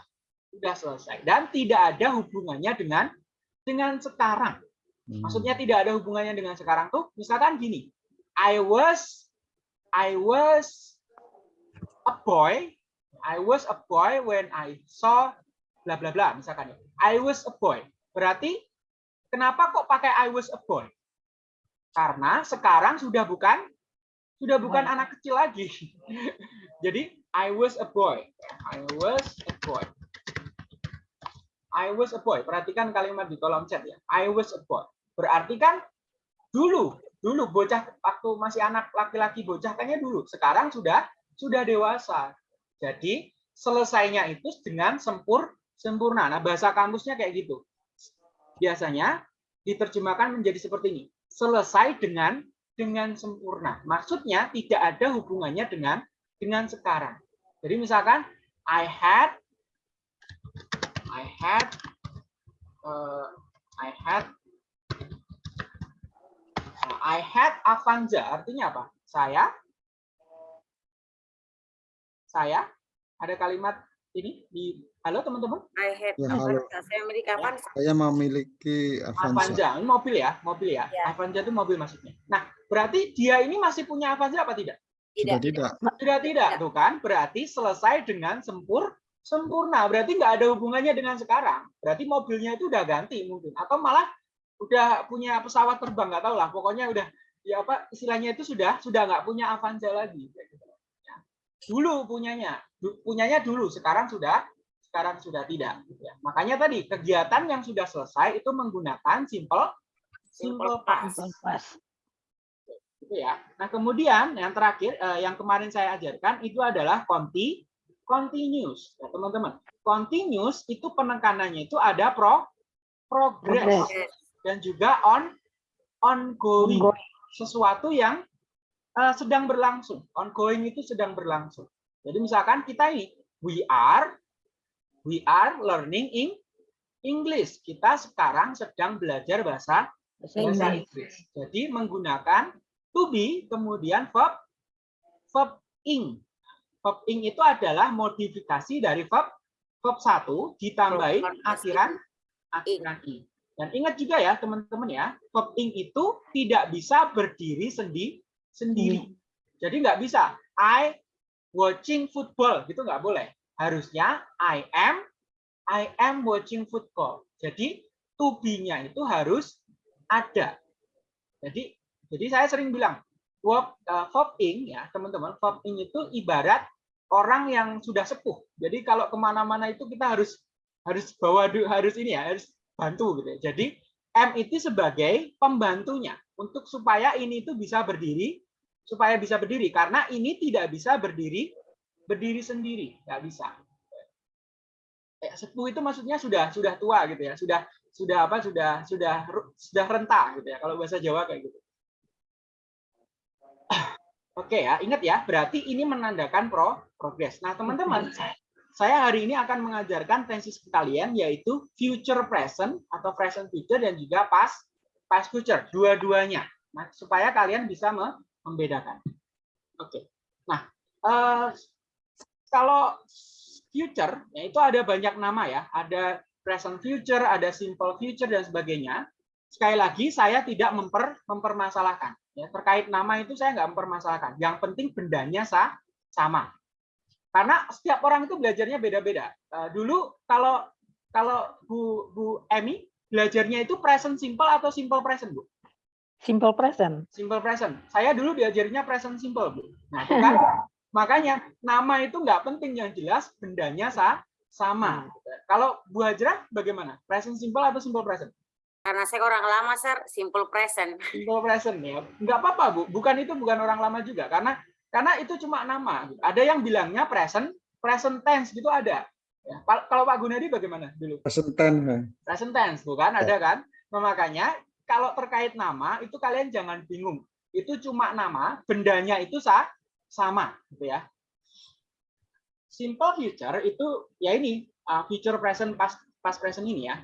Sudah selesai dan tidak ada hubungannya dengan dengan sekarang. Hmm. Maksudnya tidak ada hubungannya dengan sekarang tuh misalkan gini. I was I was a boy. I was a boy when I saw bla bla bla misalkan ya. I was a boy. Berarti kenapa kok pakai I was a boy? Karena sekarang sudah bukan sudah bukan anak kecil lagi. [laughs] Jadi I was a boy. I was a boy. I was a boy. Perhatikan kalimat di kolom chat ya. I was a boy. Berarti kan dulu, dulu bocah waktu masih anak laki-laki bocah kayaknya dulu. Sekarang sudah sudah dewasa. Jadi selesainya itu dengan sempur sempurna. Nah, bahasa kampusnya kayak gitu. Biasanya diterjemahkan menjadi seperti ini. Selesai dengan dengan sempurna. Maksudnya tidak ada hubungannya dengan dengan sekarang. Jadi misalkan I had I had uh, I had uh, I had Avanza artinya apa? Saya saya ada kalimat ini di halo teman-teman I had Ya, halo. Avanza. Saya memiliki Avanza. Saya memiliki Avanza. Avanza ini mobil ya mobil ya Ya. Avanza itu mobil maksudnya. Nah berarti dia ini masih punya Avanza apa tidak? Sudah Tidak. tidak. Sudah tidak tuh kan? Berarti selesai dengan sempur sempurna. Berarti nggak ada hubungannya dengan sekarang. Berarti mobilnya itu udah ganti mungkin atau malah udah punya pesawat terbang nggak tahu lah. Pokoknya udah ya apa istilahnya itu sudah sudah nggak punya Avanza lagi. Dulu punyanya, Du- punyanya dulu, sekarang sudah sekarang sudah tidak. gitu ya. Makanya tadi kegiatan yang sudah selesai itu menggunakan simple simple past. Simple past. gitu ya. Nah, kemudian yang terakhir eh, yang kemarin saya ajarkan itu adalah conti continuous, ya, teman-teman. Continuous itu penekanannya itu ada pro progress Progress. dan juga on ongoing, Ongoing. sesuatu yang eh, sedang berlangsung. Ongoing itu sedang berlangsung. Jadi misalkan kita ini we are we are learning in English. Kita sekarang sedang belajar bahasa Bahasa Inggris. Jadi menggunakan to be kemudian verb verb ing. Verb ing itu adalah modifikasi dari verb verb satu ditambahin akhiran akhiran ing. Dan ingat juga ya teman-teman ya, verb ing itu tidak bisa berdiri sendi sendiri. Jadi nggak bisa I watching football gitu nggak boleh. Harusnya I am I am watching football. Jadi to be-nya itu harus ada. Jadi jadi saya sering bilang verb uh, ing ya teman-teman verb ing itu ibarat orang yang sudah sepuh. Jadi kalau ke mana-mana itu kita harus harus bawa harus ini ya harus bantu gitu. ya. Jadi M itu sebagai pembantunya untuk supaya ini itu bisa berdiri supaya bisa berdiri karena ini tidak bisa berdiri berdiri sendiri nggak bisa. Sepuh itu maksudnya sudah sudah tua gitu ya sudah sudah apa sudah sudah sudah renta gitu ya kalau bahasa Jawa kayak gitu. [coughs] Oke ya, ingat ya, berarti ini menandakan pro progress. Nah, teman-teman, saya hari ini akan mengajarkan tenses ke kalian yaitu future present atau present future dan juga past past future, dua-duanya. Nah, supaya kalian bisa me- membedakan. Oke. Nah, eh, kalau future ya itu ada banyak nama ya, ada present future, ada simple future dan sebagainya. Sekali lagi saya tidak memper mempermasalahkan ya terkait nama itu saya nggak mempermasalahkan. Yang penting bendanya sa sama. Karena setiap orang itu belajarnya beda-beda. Eh, dulu kalau kalau Bu Bu Emi belajarnya itu present simple atau simple present, Bu? Simple present. Simple present. Saya dulu diajarinya present simple, Bu. Nah, [laughs] itu kan makanya nama itu nggak penting yang jelas bendanya sa sama. Kalau Bu Hajrah bagaimana? Present simple atau simple present? Karena saya orang lama, sir, simple present. Simple present ya. Nggak apa-apa, Bu. Bukan itu bukan orang lama juga karena karena itu cuma nama. Ada yang bilangnya present, present tense gitu ada. Ya. Kal- Kalau Pak Gunadi bagaimana dulu? Present tense. Present tense, bukan? Ada kan? Nah, makanya kalau terkait nama itu kalian jangan bingung. Itu cuma nama, bendanya itu sa sama, gitu ya. Simple future itu ya ini uh, future present past past present ini ya,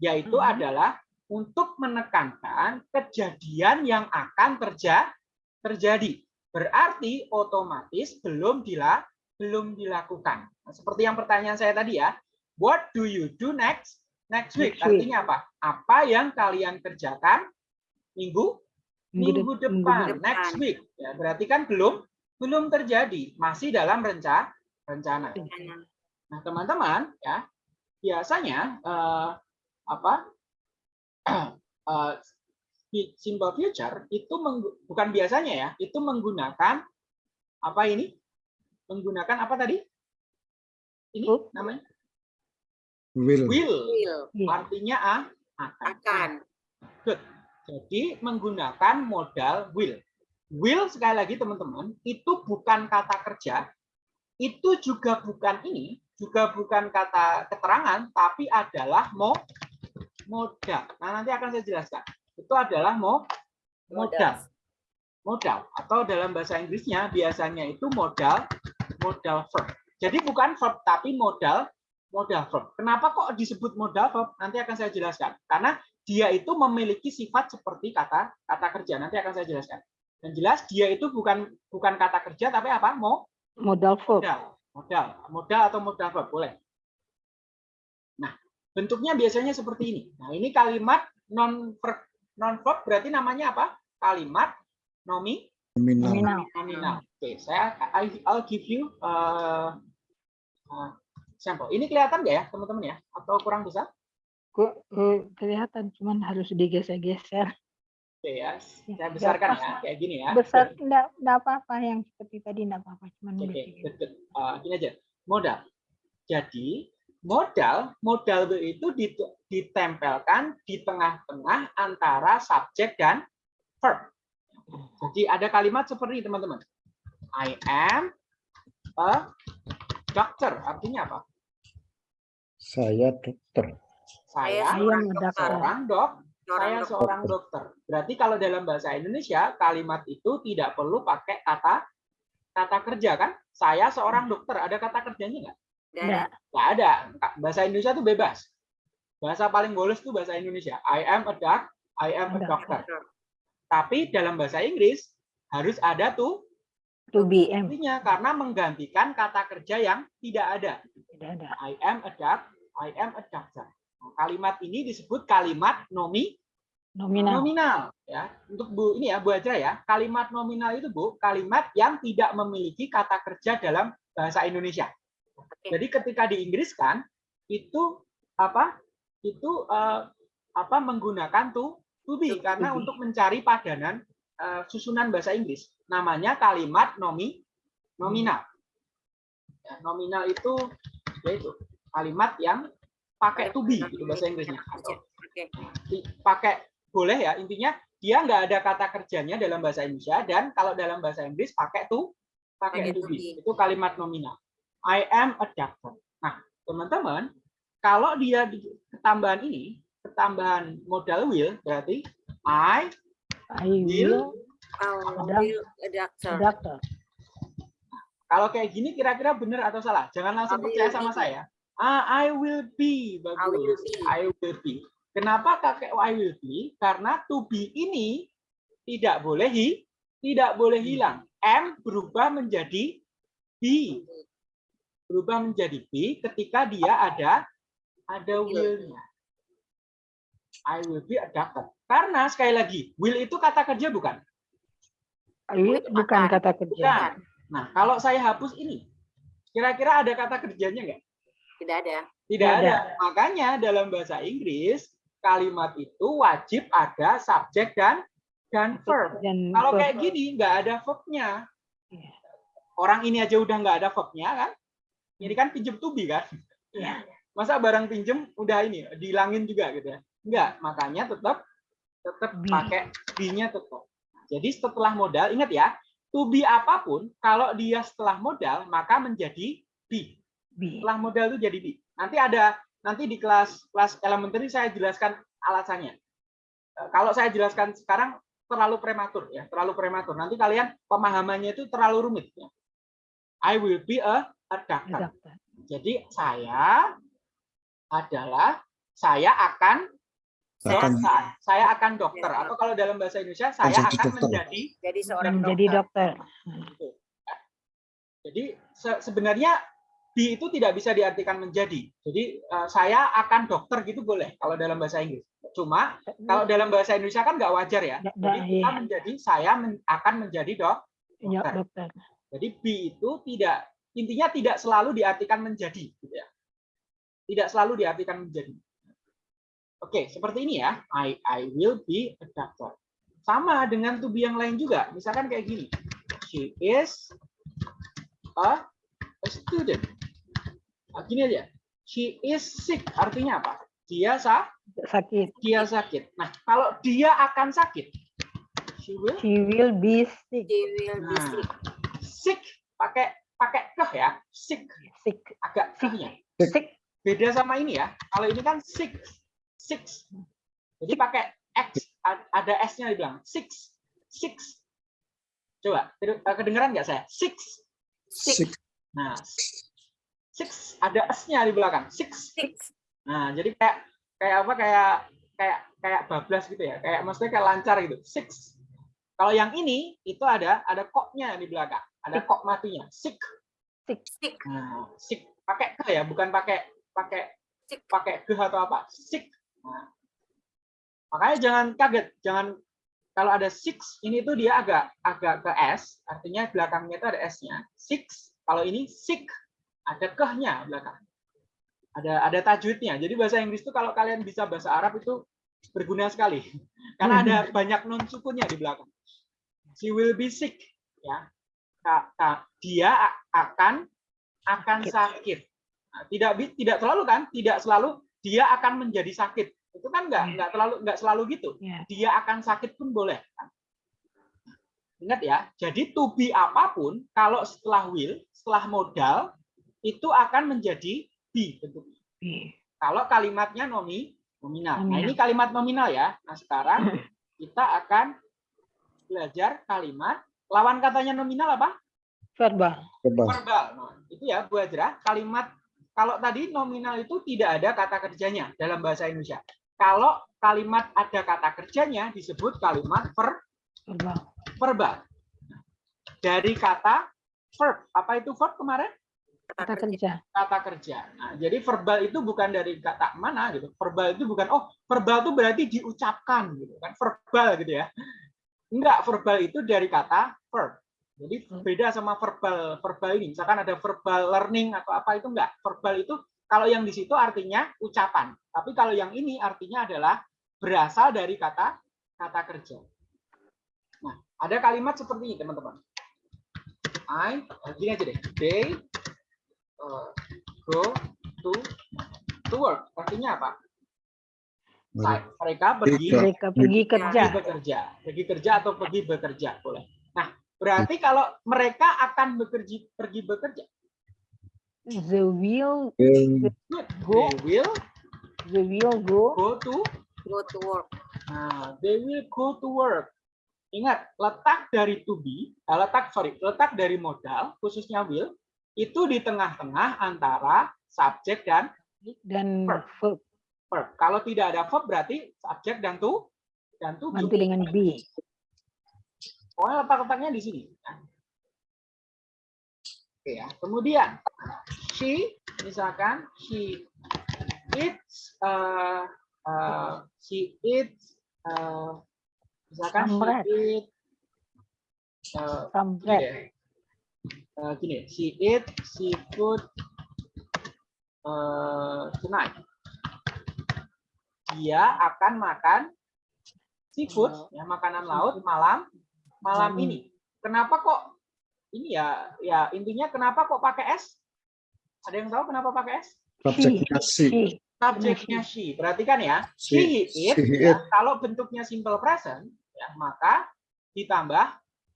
yaitu Mhm. adalah untuk menekankan kejadian yang akan terja terjadi. Berarti otomatis belum dila belum dilakukan. Nah, seperti yang pertanyaan saya tadi ya, what do you do next next week? Next week. Artinya apa? Apa yang kalian kerjakan minggu minggu dep- depan, depan. next week? Ya, berarti kan belum belum terjadi, masih dalam renca rencana. Nah, teman-teman, ya biasanya eh, apa [clears throat] eh, simple future itu bukan biasanya ya, itu menggunakan apa ini? Menggunakan apa tadi? Ini namanya Will. will, Will, Iya. artinya a, akan. akan. Good. Jadi menggunakan modal will. Will sekali lagi teman-teman, itu bukan kata kerja, itu juga bukan ini, juga bukan kata keterangan, tapi adalah mo modal. Nah, nanti akan saya jelaskan. Itu adalah mo modal. Modal atau dalam bahasa Inggrisnya biasanya itu modal modal verb. Jadi bukan verb tapi modal modal verb. Kenapa kok disebut modal verb? Nanti akan saya jelaskan. Karena dia itu memiliki sifat seperti kata kata kerja. Nanti akan saya jelaskan. Dan jelas dia itu bukan bukan kata kerja tapi apa? Mo Modal verb. modal, modal, modal atau modal verb boleh. Nah, bentuknya biasanya seperti ini. Nah, ini kalimat non non verb berarti namanya apa? Kalimat nomi Nominal. Nominal. nominal. Oke, saya I- I'll give you uh, uh, sampel. Ini kelihatan nggak ya, teman-teman ya? Atau kurang besar? Kok eh, kelihatan cuman harus digeser-geser. Oke ya, saya Ya, besarkan pas- ya, kayak gini ya. Besar enggak enggak apa-apa yang seperti tadi enggak apa-apa, cuman Oke, nulis gitu. deket. Eh, gini aja. Modal. Jadi modal, modal itu dit- ditempelkan di tengah-tengah antara subjek dan verb. Jadi ada kalimat seperti ini, teman-teman. I am a doctor. Artinya apa? Saya dokter. Saya a doctor. seorang dok, Seorang saya dokter. seorang dokter. Berarti kalau dalam bahasa Indonesia kalimat itu tidak perlu pakai kata kata kerja kan? Saya seorang dokter. Ada kata kerjanya nggak? Nggak ada. Bahasa Indonesia tuh bebas. Bahasa paling bolos tuh bahasa Indonesia. I am a doc, I am a doctor. Tapi dalam bahasa Inggris harus ada tuh To be artinya karena menggantikan kata kerja yang tidak ada. tidak ada. I am a doc, I am a doctor. Nah, kalimat ini disebut kalimat nomi Nominal. nominal ya. Untuk Bu ini ya Bu Ajra ya. Kalimat nominal itu Bu, kalimat yang tidak memiliki kata kerja dalam bahasa Indonesia. Jadi ketika diinggriskan itu apa? Itu eh, apa menggunakan to to be To karena be. untuk mencari padanan eh, susunan bahasa Inggris. Namanya kalimat nomi nominal. Ya, nominal itu yaitu kalimat yang pakai to be gitu bahasa Inggrisnya di- pakai boleh ya intinya dia nggak ada kata kerjanya dalam bahasa Indonesia dan kalau dalam bahasa Inggris pakai to pakai to be. itu kalimat nominal I am a doctor. Nah teman-teman kalau dia di ketambahan ini ketambahan modal will berarti I I will will a doctor. doctor. kalau kayak gini kira-kira benar atau salah? Jangan langsung I will percaya sama be. saya. Ah I will be. Will bagus be. I will be. Kenapa pakai I will be? Karena to be ini tidak boleh hi, tidak boleh hilang. M berubah menjadi be berubah menjadi be ketika dia ada ada will-nya I will be a doctor karena sekali lagi will itu kata kerja bukan I will bukan kata kerja. bukan nah kalau saya hapus ini kira-kira ada kata kerjanya nggak Tidak ada. Tidak Tidak ada. Makanya dalam bahasa Inggris kalimat itu wajib ada subjek dan dan verb. Dan Kalau verb. kayak gini nggak ada verbnya. Iya. Orang ini aja udah nggak ada verbnya kan? Ini kan pinjem to be kan? Iya. Masa barang pinjem udah ini dihilangin juga gitu ya? Enggak, makanya tetap tetap Be. pakai be-nya tetap. Jadi setelah modal ingat ya, to be apa pun kalau dia setelah modal maka menjadi be be. setelah modal itu jadi B. Nanti ada nanti di kelas kelas elementary saya jelaskan alasannya. Eh, Kalau saya jelaskan sekarang terlalu prematur ya, terlalu prematur. Nanti kalian pemahamannya itu terlalu rumit ya. I will be a, a doctor. Doctor. Jadi saya adalah saya akan Akan saya, saya akan dokter atau kalau dalam bahasa Indonesia saya akan dokter. menjadi Jadi seorang Menjadi dokter. Jadi se- sebenarnya be itu tidak bisa diartikan menjadi. Jadi eh, saya akan dokter gitu boleh kalau dalam bahasa Inggris. Cuma kalau dalam bahasa Indonesia kan nggak wajar ya. Jadi kita menjadi saya men- akan menjadi dok. Ya, dokter. dokter. Jadi be itu tidak intinya tidak selalu diartikan menjadi. Gitu ya. Tidak selalu diartikan menjadi. Oke, seperti ini ya. I I will be a doctor. Sama dengan to be yang lain juga. Misalkan kayak gini. She is a, a student. Nah, gini aja. She is sick. Artinya apa? Dia sa Sakit. dia sakit. Nah, kalau dia akan sakit, she will She will be sick. She will be Nah. sick. sick pakai pakai keh ya. Sick Sick. agak kehnya. Sick. Beda sama ini ya. Kalau ini kan six. Six. Jadi pakai X ad- ada S-nya dibilang six. Six. Coba eh, kedengeran nggak saya? Six. sick. Nah, six ada S-nya di belakang. Six. Six. Nah, jadi kayak kayak apa kayak kayak kayak bablas gitu ya. Kayak maksudnya kayak lancar gitu. Six. Kalau yang ini itu ada ada koknya di belakang. Ada kok matinya. Sick. Sick. Nah, sick pakai ke ya, bukan pakai pakai Sick. pakai ke atau apa. Sick. Nah, makanya jangan kaget, jangan kalau ada six ini tuh dia agak agak ke S, artinya belakangnya itu ada S-nya. Six. Kalau ini sick ada kehnya belakang. Ada ada tajwidnya. Jadi bahasa Inggris itu kalau kalian bisa bahasa Arab itu berguna sekali [laughs] karena ada [laughs] banyak non sukunnya di belakang. She will be sick ya. Dia akan akan Sakit. Nah, tidak tidak selalu kan? Tidak selalu dia akan menjadi sakit. Itu kan enggak Iya. enggak terlalu enggak selalu gitu. Ya. Dia akan sakit pun boleh. Ingat ya, jadi to be apa pun kalau setelah will, setelah modal itu akan menjadi be bentuknya. Kalau kalimatnya nomi nominal. Nah, ini kalimat nominal ya. Nah, sekarang [laughs] kita akan belajar kalimat lawan katanya nominal apa? Verbal. Coba. Verbal. Nah, itu ya Bu Ajra, kalimat kalau tadi nominal itu tidak ada kata kerjanya dalam bahasa Indonesia. Kalau kalimat ada kata kerjanya disebut kalimat ver Verbal. verbal. Dari kata verb. Apa itu verb kemarin? Kata kerja. Kata kerja. Nah, jadi verbal itu bukan dari kata mana gitu. Verbal itu bukan oh, verbal itu berarti diucapkan gitu kan. Verbal gitu ya. Enggak, verbal itu dari kata verb. Jadi beda sama verbal verbal ini. Misalkan ada verbal learning atau apa itu enggak. Verbal itu kalau yang di situ artinya ucapan. Tapi kalau yang ini artinya adalah berasal dari kata kata kerja. Nah, ada kalimat seperti ini, teman-teman. I, eh, gini aja deh. They uh, go to to work. Artinya apa? Mereka pergi. Mereka pergi kerja. pergi bekerja, pergi kerja atau pergi bekerja boleh. Nah, berarti kalau mereka akan bekerja pergi bekerja, The will. Go. They will the will go go to Go to work. Nah, they will go to work. Ingat, letak dari to be, eh, letak sorry, letak dari modal, khususnya will, itu di tengah-tengah antara subjek dan dan Verb. verb verb. Kalau tidak ada verb berarti subjek dan to dan to nanti dengan be. Pokoknya letak-letaknya di sini. Oke ya. Kemudian she misalkan she eats uh, uh, she eats uh, misalkan Some bread. she eat uh, bread. deh. Uh, gini, she eat seafood uh, tonight. Dia akan makan seafood, ya makanan laut malam malam Malam. ini. Kenapa kok ini ya ya intinya kenapa kok pakai s? Ada yang tahu kenapa pakai s? subjeknya si. She. Subjeknya she. Perhatikan ya. Si, She, he, it, ya, kalau bentuknya simple present, ya, maka ditambah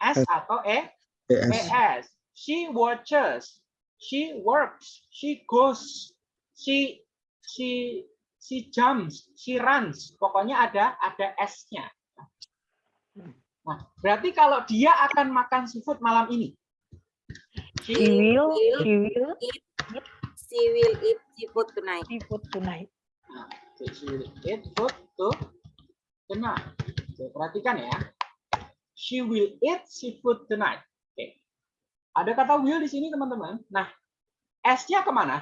s atau e PS. PS. She watches. She works. She goes. She she she jumps. She runs. Pokoknya ada ada S-nya. Nah, berarti kalau dia akan makan seafood malam ini. She She, will will she will She will eat seafood tonight. seafood tonight. nah, she will eat food to tonight. Oke, perhatikan ya. She will eat seafood tonight. Oke. Ada kata will di sini teman-teman. Nah, S-nya ke mana?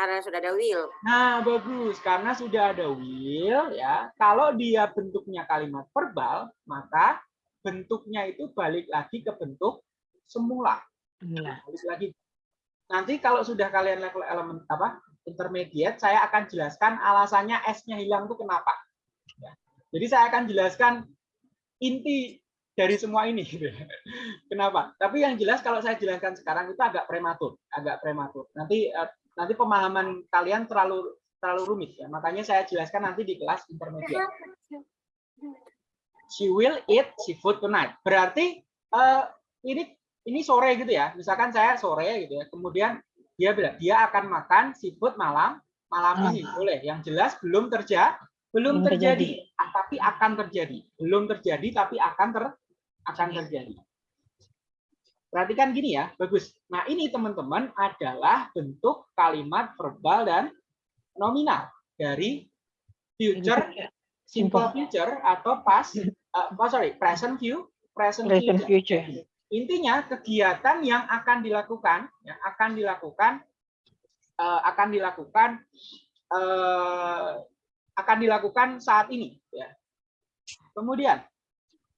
Karena sudah ada will. Nah, bagus. Karena sudah ada will, ya. Kalau dia bentuknya kalimat verbal, maka bentuknya itu balik lagi ke bentuk semula. Nah, Balik lagi. Nanti kalau sudah kalian level elemen apa intermediate, saya akan jelaskan alasannya S-nya hilang itu kenapa. Ya. Jadi saya akan jelaskan inti dari semua ini. gitu. [laughs] Kenapa? Tapi yang jelas kalau saya jelaskan sekarang itu agak prematur, agak prematur. Nanti eh, nanti pemahaman kalian terlalu terlalu rumit ya. Makanya saya jelaskan nanti di kelas intermediate. She will eat seafood tonight. Berarti eh, ini ini sore gitu ya. Misalkan saya sore gitu ya. Kemudian dia bilang dia akan makan seafood malam malam Ah. ini. Boleh. Yang jelas belum terjadi belum Belum terjadi, ah, tapi akan terjadi. Belum terjadi tapi akan ter akan terjadi. Perhatikan gini ya, bagus. Nah, ini teman-teman adalah bentuk kalimat verbal dan nominal dari future simple future atau past uh, oh, sorry present view present, Present future. future. intinya kegiatan yang akan dilakukan yang akan dilakukan uh, akan dilakukan uh, akan dilakukan saat ini ya kemudian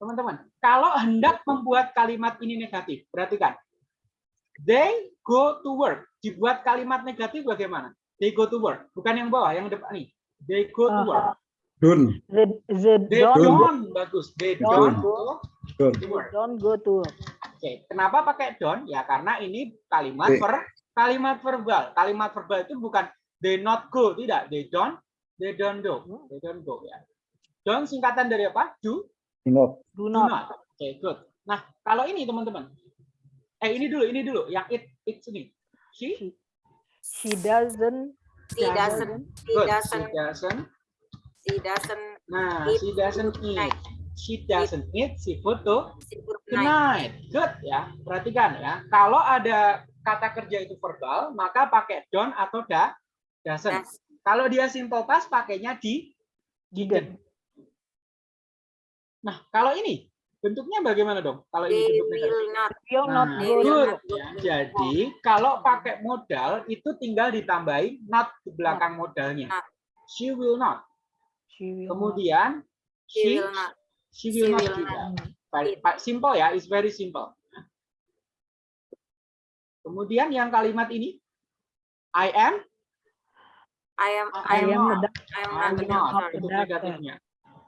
teman-teman kalau hendak membuat kalimat ini negatif perhatikan they go to work dibuat kalimat negatif bagaimana they go to work bukan yang bawah yang depan nih they go to work Don't. The, the They don't, don't bagus. They Don't don't go. go Don't. to work. don't go to work. Oke, kenapa pakai don't? Ya karena ini kalimat Oke. per kalimat verbal. Kalimat verbal itu bukan they not go, tidak. They don't, they don't go. They don't go ya. Don't singkatan dari apa? Do, Not. Do do not. not. Oke, good. Nah, kalau ini teman-teman. Eh, ini dulu, ini dulu. Yang it, it sini. She, She doesn't. She Doesn't. doesn't, she good. She doesn't, doesn't. she doesn't Nah, eat she doesn't night. eat. She doesn't eat seafood to tonight. Good ya. Perhatikan ya. Kalau ada kata kerja itu verbal, maka pakai don't atau da, doesn't. Does- Kalau dia simple past pakainya di Didn't. Nah, kalau ini bentuknya bagaimana dong? Kalau ini They bentuk negatif. will not, Will not Nah, good. not. Ya, jadi kalau pakai modal itu tinggal ditambahin not di belakang modalnya. Not. She will not. She will not. Kemudian she she will not. she will She not will juga. not. Simple ya, it's very simple. Kemudian yang kalimat ini I am I am, I I I am am not. I am not a not doctor. bentuk Doctor. negatifnya.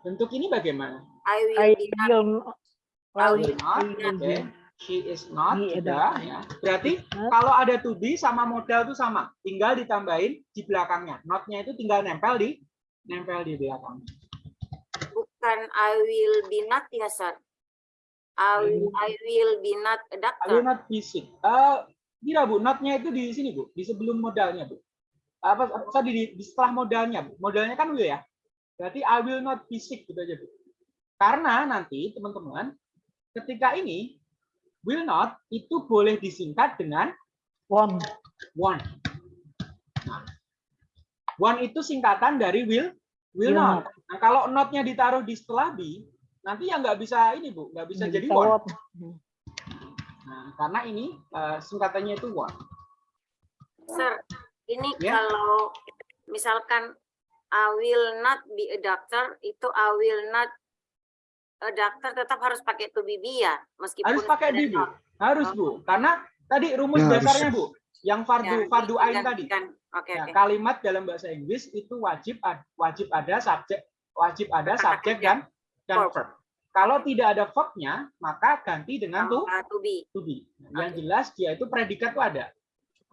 Bentuk ini bagaimana? I will I will not. I will will not, will oke. She is not doctor. ya. Berarti Not. kalau ada to be sama modal itu sama, tinggal ditambahin di belakangnya. Not-nya itu tinggal nempel di nempel di belakang. bukan I will be not ya, sir. I will, I will be not a I will doctor. not be sick. Eh, tidak bu, not-nya itu di sini bu, di sebelum modalnya bu. Apa, apa di, di setelah modalnya bu. Modalnya kan will ya. Berarti I will not be sick gitu aja bu. Karena nanti teman-teman, ketika ini will not itu boleh disingkat dengan Won't. one. Nah, one itu singkatan dari will will Will not. Nah, kalau not-nya ditaruh di setelah be, nanti ya nggak bisa ini bu, nggak bisa jadi Bisa one. won't. Nah, karena ini eh, singkatannya itu one. Sir, ini Ya. kalau misalkan I will not be a doctor, itu I will not a doctor tetap harus pakai to be be ya, meskipun Harus pakai bu, not. harus bu, karena tadi rumus Ya, harus. dasarnya bu, yang fardu Ya, fardu ain tadi. Oke, Ya, oke. kalimat dalam bahasa Inggris itu wajib wajib ada subjek wajib ada subjek dan dan Verb. verb. Kalau tidak ada verbnya, maka ganti dengan to Uh, to be. to be. Yang jelas dia itu predikat itu ada.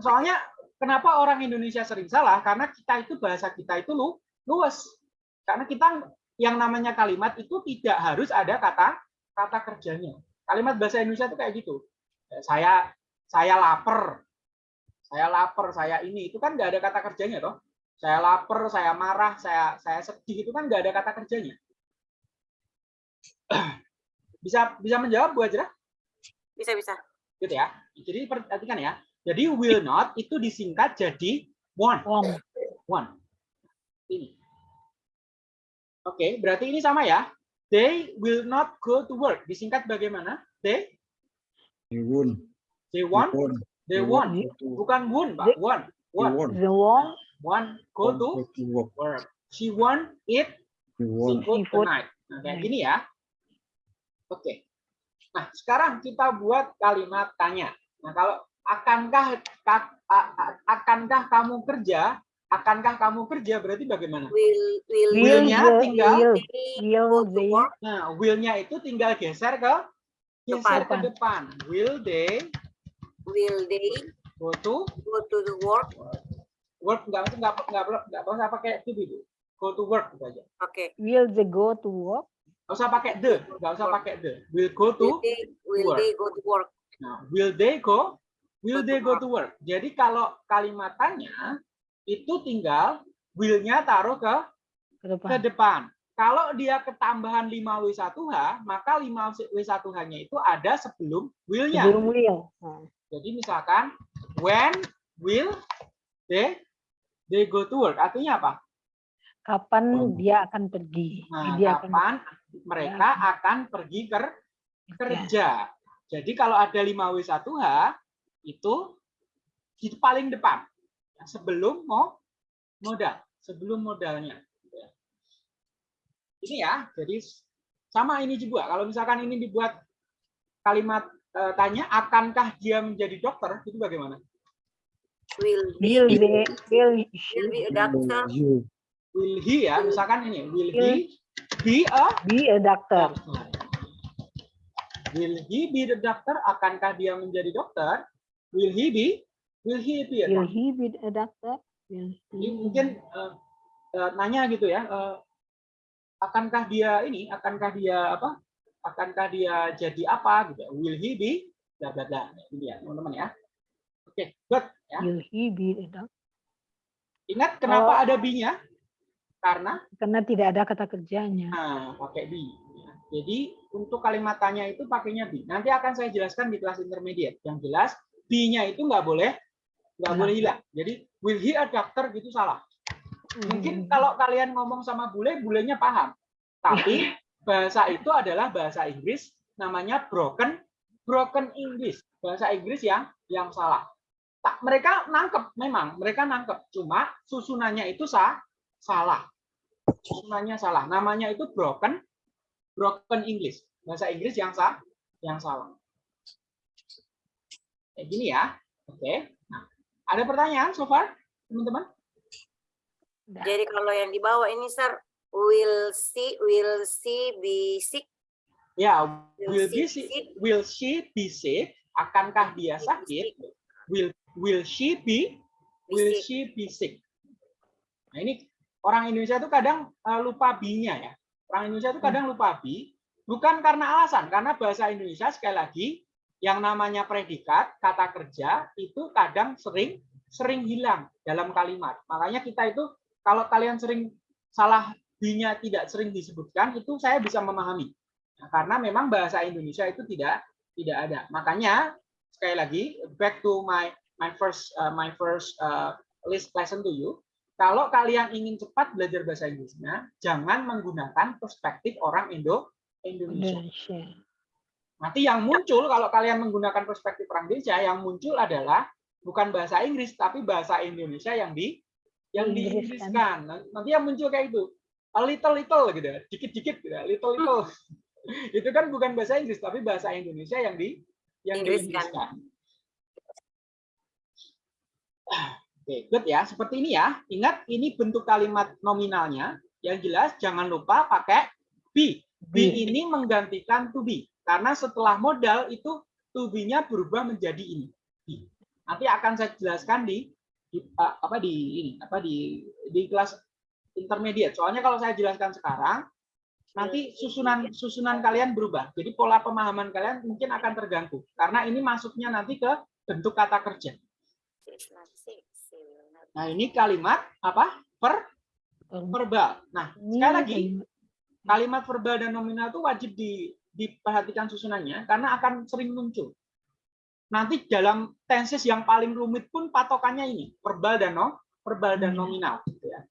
Soalnya kenapa orang Indonesia sering salah? Karena kita itu bahasa kita itu lu luas. Karena kita yang namanya kalimat itu tidak harus ada kata kata kerjanya. Kalimat bahasa Indonesia itu kayak gitu. Saya saya lapar. Saya lapar, saya ini itu kan nggak ada kata kerjanya toh. Saya lapar, saya marah, saya saya sedih itu kan nggak ada kata kerjanya. [clears throat] Bisa bisa menjawab Bu Ajra? Bisa, bisa. gitu ya. Jadi perhatikan ya. Jadi will not itu disingkat jadi want. Won't. Want. Ini. Oke, berarti ini sama ya. They will not go to work. Disingkat bagaimana? They You won't. they won't. they to- bukan want, Pak. Want. won't. The won't. Want go to Go to work. She want eat won't. seafood tonight. Nah, kayak gini ya. Oke. Nah, sekarang kita buat kalimat tanya. Nah, kalau akankah akankah kamu kerja? Akankah kamu kerja berarti bagaimana? Will, will, Will Will-nya the- tinggal- will, they will they? Nah, will-nya itu tinggal geser ke geser ke Depan. depan. Will they Will they go to go to the work? work? Enggak enggak enggak enggak, enggak usah pakai to be. Go to work gitu aja. Oke. will they go to work? Enggak usah pakai the, enggak usah pakai the. Will go to Will they, will work. they go to work? Nah, will they go? Will Go they go work. to work? Jadi kalau kalimatannya itu tinggal will-nya taruh ke Ke ke depan. depan. Kalau dia ketambahan 5W1H, maka 5W1H-nya itu ada sebelum will-nya. Sebelum will. Nah, Jadi misalkan when will they they go to work? Artinya apa? Kapan Oh. dia akan pergi? Nah, dia akan kapan mereka akan pergi ker- kerja. Jadi kalau ada 5W1H itu di paling depan Ya, sebelum mau modal, sebelum modalnya. Ya. Ini ya, jadi sama ini juga. Kalau misalkan ini dibuat kalimat eh, tanya, akankah dia menjadi dokter? Itu bagaimana? Will Will they will will be a doctor? Will he ya, misalkan ini, will he be a Be a doctor. doctor? Will he be the doctor? Akankah dia menjadi dokter? Will he be? Will he be a Will doctor? he be a doctor? Will he mungkin eh, eh, nanya gitu ya, eh, akankah dia ini, akankah dia apa? Akankah dia jadi apa gitu? Will he be? Bla bla bla. Ini ya, teman-teman ya. Oke, good ya. will he be a doctor? Ingat kenapa Oh. ada be-nya? Karena Karena tidak ada kata kerjanya. Nah, pakai. Ya. Jadi untuk kalimat tanya itu pakainya be. Nanti akan saya jelaskan di kelas intermediate. Yang jelas be-nya itu nggak boleh nggak boleh hilang. Jadi will he a doctor gitu salah. Mungkin Hmm. kalau kalian ngomong sama bule, bulenya paham. Tapi [laughs] bahasa itu adalah bahasa Inggris namanya broken broken English. Bahasa Inggris yang yang salah. Tak, mereka nangkep memang, mereka nangkep. Cuma susunannya itu sah, salah. Susunannya salah. Namanya itu broken broken English. Bahasa Inggris yang sah, yang salah. Kayak gini ya. Oke. Nah, ada pertanyaan so far, teman-teman? Jadi kalau yang di bawah ini, sir, will she will she be sick? Ya, Will will she be be si- sick? will she be sick? Akankah dia sakit? Will will she be Be will sick. she be sick? Nah, ini orang Indonesia itu kadang eh, lupa be-nya ya. Orang Indonesia itu kadang lupa be bukan karena alasan, karena bahasa Indonesia sekali lagi yang namanya predikat, kata kerja itu kadang sering sering hilang dalam kalimat. Makanya kita itu kalau kalian sering salah be-nya tidak sering disebutkan, itu saya bisa memahami. Nah, karena memang bahasa Indonesia itu tidak tidak ada. Makanya sekali lagi back to my my first uh, my first uh, list lesson to you. Kalau kalian ingin cepat belajar bahasa Inggrisnya, jangan menggunakan perspektif orang Indo. Indonesia. Nanti yang muncul kalau kalian menggunakan perspektif orang Indonesia, yang muncul adalah bukan bahasa Inggris tapi bahasa Indonesia yang di yang Diinggriskan. diinggriskan. Nanti yang muncul kayak itu, a little little gitu, dikit-dikit gitu, little little. [laughs] itu kan bukan bahasa Inggris tapi bahasa Indonesia yang di yang Diinggriskan. Oke, good ya. Seperti ini ya. Ingat ini bentuk kalimat nominalnya. Yang jelas jangan lupa pakai be. Be Be. ini menggantikan to be. Karena setelah modal itu to be-nya berubah menjadi ini. Nanti akan saya jelaskan di, di uh, apa di ini apa di di kelas intermediate. Soalnya kalau saya jelaskan sekarang nanti susunan susunan kalian berubah. Jadi pola pemahaman kalian mungkin akan terganggu karena ini masuknya nanti ke bentuk kata kerja. Nah, ini kalimat apa? Per verbal. Nah, sekali lagi kalimat verbal dan nominal itu wajib di, diperhatikan susunannya karena akan sering muncul. Nanti dalam tenses yang paling rumit pun patokannya ini, verbal dan no, verbal dan Hmm. nominal gitu ya.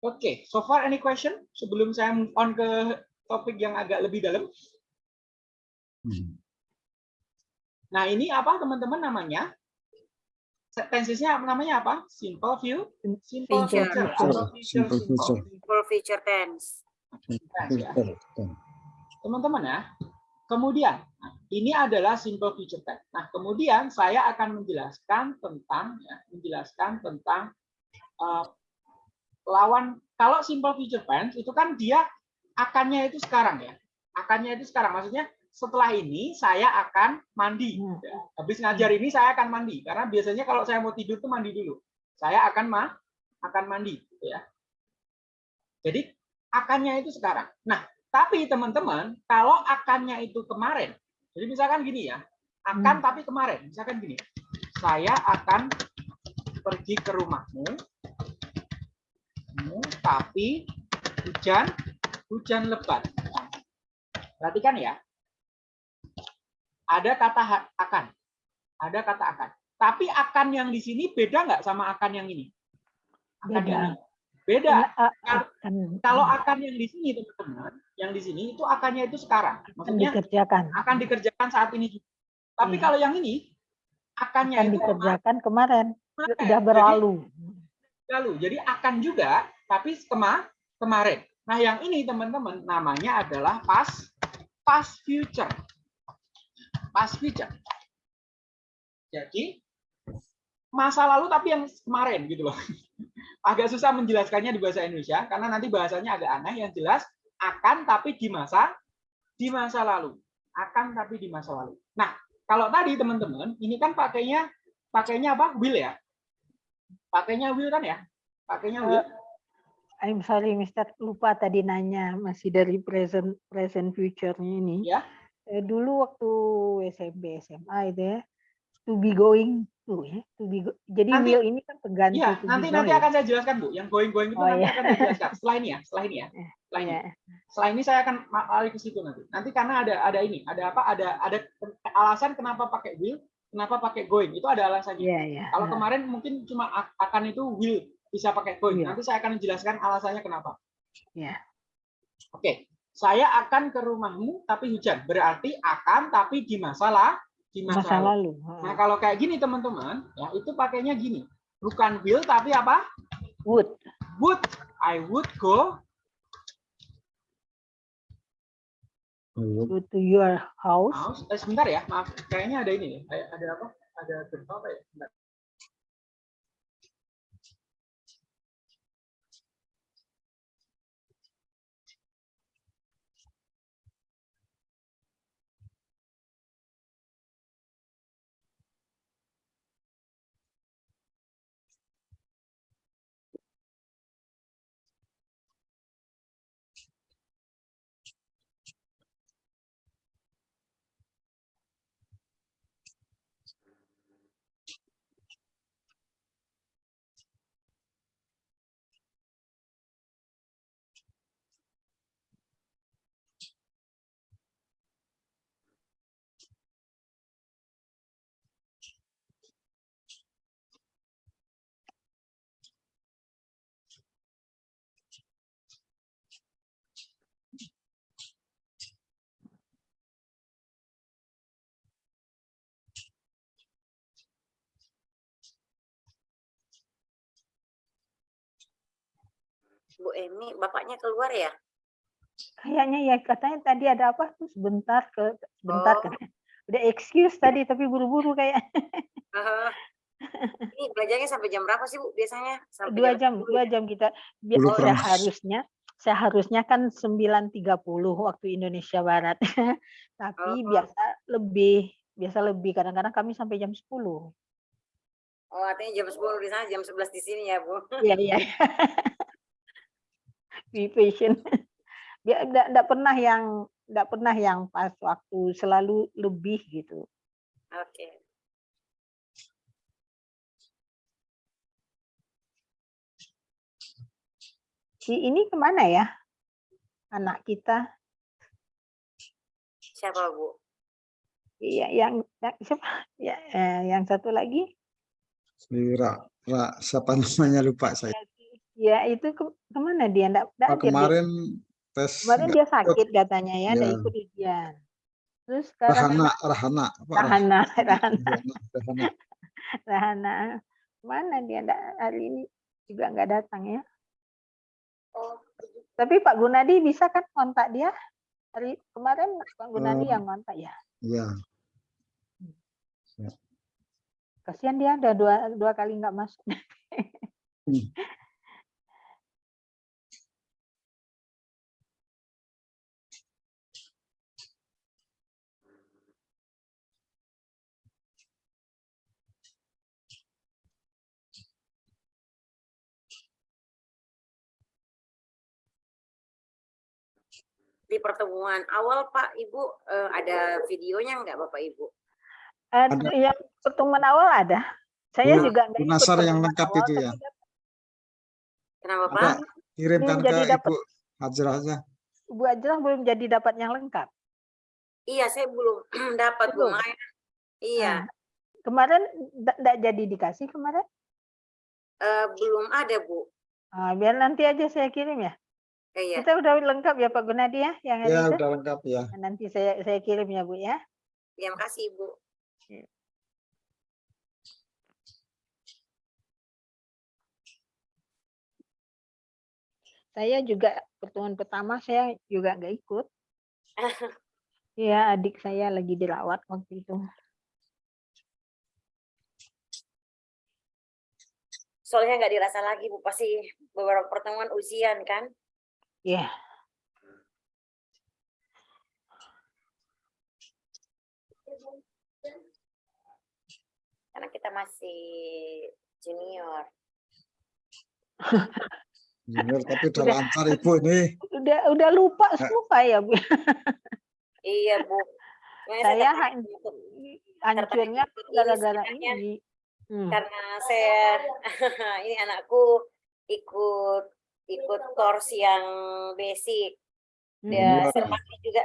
Oke, so far any question sebelum saya move on ke topik yang agak lebih dalam? Hmm. Nah, ini apa teman-teman namanya? Tensesnya namanya apa? Simple view, simple Future. future, Simple simple future. For future tense. Ya. Teman-teman ya. Kemudian, nah, ini adalah simple future tense. Nah, kemudian saya akan menjelaskan tentang ya, menjelaskan tentang eh, lawan kalau simple future tense itu kan dia akannya itu sekarang ya. Akannya itu sekarang maksudnya setelah ini saya akan mandi. Hmm. Ya, Habis ngajar ini saya akan mandi karena biasanya kalau saya mau tidur tuh mandi dulu. Saya akan ma akan mandi gitu ya. Jadi akannya itu sekarang. Nah, tapi teman-teman, kalau akannya itu kemarin, jadi misalkan gini ya, akan tapi kemarin, misalkan gini, saya akan pergi ke rumahmu, mu, tapi hujan, hujan lebat. Perhatikan ya, ada kata akan, ada kata akan. Tapi akan yang di sini beda nggak sama akan yang ini? Akan Beda. yang ini. Beda. Karena a- akan Kalau akan yang di sini teman-teman, yang di sini itu akannya itu sekarang. akan Maksudnya dikerjakan. akan dikerjakan saat ini juga. Tapi Iya. kalau yang ini akannya Akan itu dikerjakan kemarin. kemarin. Sudah berlalu. Jadi, lalu. Jadi akan juga tapi kema kemarin. Nah, yang ini teman-teman namanya adalah past past future. Past future. Jadi masa lalu tapi yang kemarin gitu loh. [laughs] Agak susah menjelaskannya di bahasa Indonesia karena nanti bahasanya agak aneh yang jelas akan tapi di masa di masa lalu. Akan tapi di masa lalu. Nah, kalau tadi teman-teman, ini kan pakainya pakainya apa? Will ya. Pakainya will kan ya? Pakainya will. I'm sorry, Mister, lupa tadi nanya masih dari present present future-nya ini. Ya. Eh, dulu waktu SMP SMA itu ya, to be going to ya, to be go- jadi Nanti- will ini kan pengganti to be nanti nanti going. akan saya jelaskan Bu. Yang going-going itu Oh, nanti iya. akan saya jelaskan. Setelah ini ya, setelah ini ya. [laughs] Eh, Setelah ini. Iya. Setelah ini saya akan lari ke situ nanti. Nanti karena ada ada ini, ada apa? Ada ada alasan kenapa pakai will, kenapa pakai going. Itu ada alasannya. Iya, iya. Kalau kemarin mungkin cuma akan itu will bisa pakai going. Iya. Nanti saya akan menjelaskan alasannya kenapa. Iya. Oke, saya akan ke rumahmu tapi hujan. Berarti akan tapi di masalah di masa, masa lalu. lalu. Nah, kalau kayak gini teman-teman, ya itu pakainya gini. Bukan will tapi apa? Would. Would. I would go. Go to your house. house. Eh, sebentar ya, maaf. Kayaknya ada ini. Ada, ada apa? Ada gempa apa ya? Sebentar. Emi, bapaknya keluar ya? Kayaknya ya katanya tadi ada apa tuh sebentar ke sebentar Oh. kan. Udah excuse tadi tapi buru-buru kayak Heeh. [laughs] Ini belajarnya sampai jam berapa sih Bu biasanya? Sampai dua jam 10 dua ya? jam kita Bi- Dulu pernah. seharusnya seharusnya kan 9.30 waktu Indonesia Barat [laughs] tapi Oh. biasa lebih biasa lebih kadang-kadang kami sampai jam 10 Oh, artinya jam 10 di sana, jam 11 di sini ya, Bu. iya iya [laughs] be patient [laughs] dia enggak, enggak pernah yang enggak pernah yang pas waktu selalu lebih gitu. Oke. si ini ke mana ya? Anak kita. Siapa, Bu? iya yang, yang siapa? Ya eh, yang satu lagi? Si Ra, Ra, siapa namanya? Lupa saya. Ya itu ke, ke mana dia? Enggak, enggak Oh, hadir dia. kemarin tes kemarin nggak dia ikut. sakit katanya ya Ya. ikut ujian. Terus sekarang Rahana, Rahana, apa? Rahana Rahana. [laughs] Rahana, Rahana. Rahana. Mana dia? Enggak hari ini juga enggak datang ya? Oh, tapi Pak Gunadi bisa kan kontak dia? Hari kemarin Pak Gunadi Eh, yang kontak ya? Iya, kasihan dia udah dua dua kali nggak masuk. Hmm. Di pertemuan awal Pak Ibu eh, ada videonya enggak Bapak Ibu? ada Ada. yang pertemuan awal ada saya Bu- juga nggak ikut Nasar yang lengkap awal, itu ya. Kenapa Pak? kirimkan Belum jadi ke dapat. Ibu Hajrah aja. Bu Ajrah belum jadi dapat yang lengkap Iya, saya belum [clears throat] dapat Bu? Maya. Iya, Ah, kemarin enggak jadi dikasih kemarin eh, belum ada Bu. Ah, biar nanti aja saya kirim ya Eh, Iya, kita udah lengkap ya Pak Gunadi ya yang Ya, itu udah lengkap ya. nanti saya saya kirim ya Bu ya. Terima kasih Bu. saya juga pertemuan pertama saya juga nggak ikut. [laughs] Iya adik saya lagi dirawat waktu itu. Soalnya nggak dirasa lagi Bu pasti beberapa pertemuan ujian kan Iya. karena kita masih junior [laughs] Junior, tapi udah Udah. lancar ibu ini. Udah udah lupa semua ya Bu. iya Bu Saya hancurnya gara-gara ini. Hmm. karena saya [laughs] ini anakku ikut ikut course yang basic. Hmm. dia Iya. Juga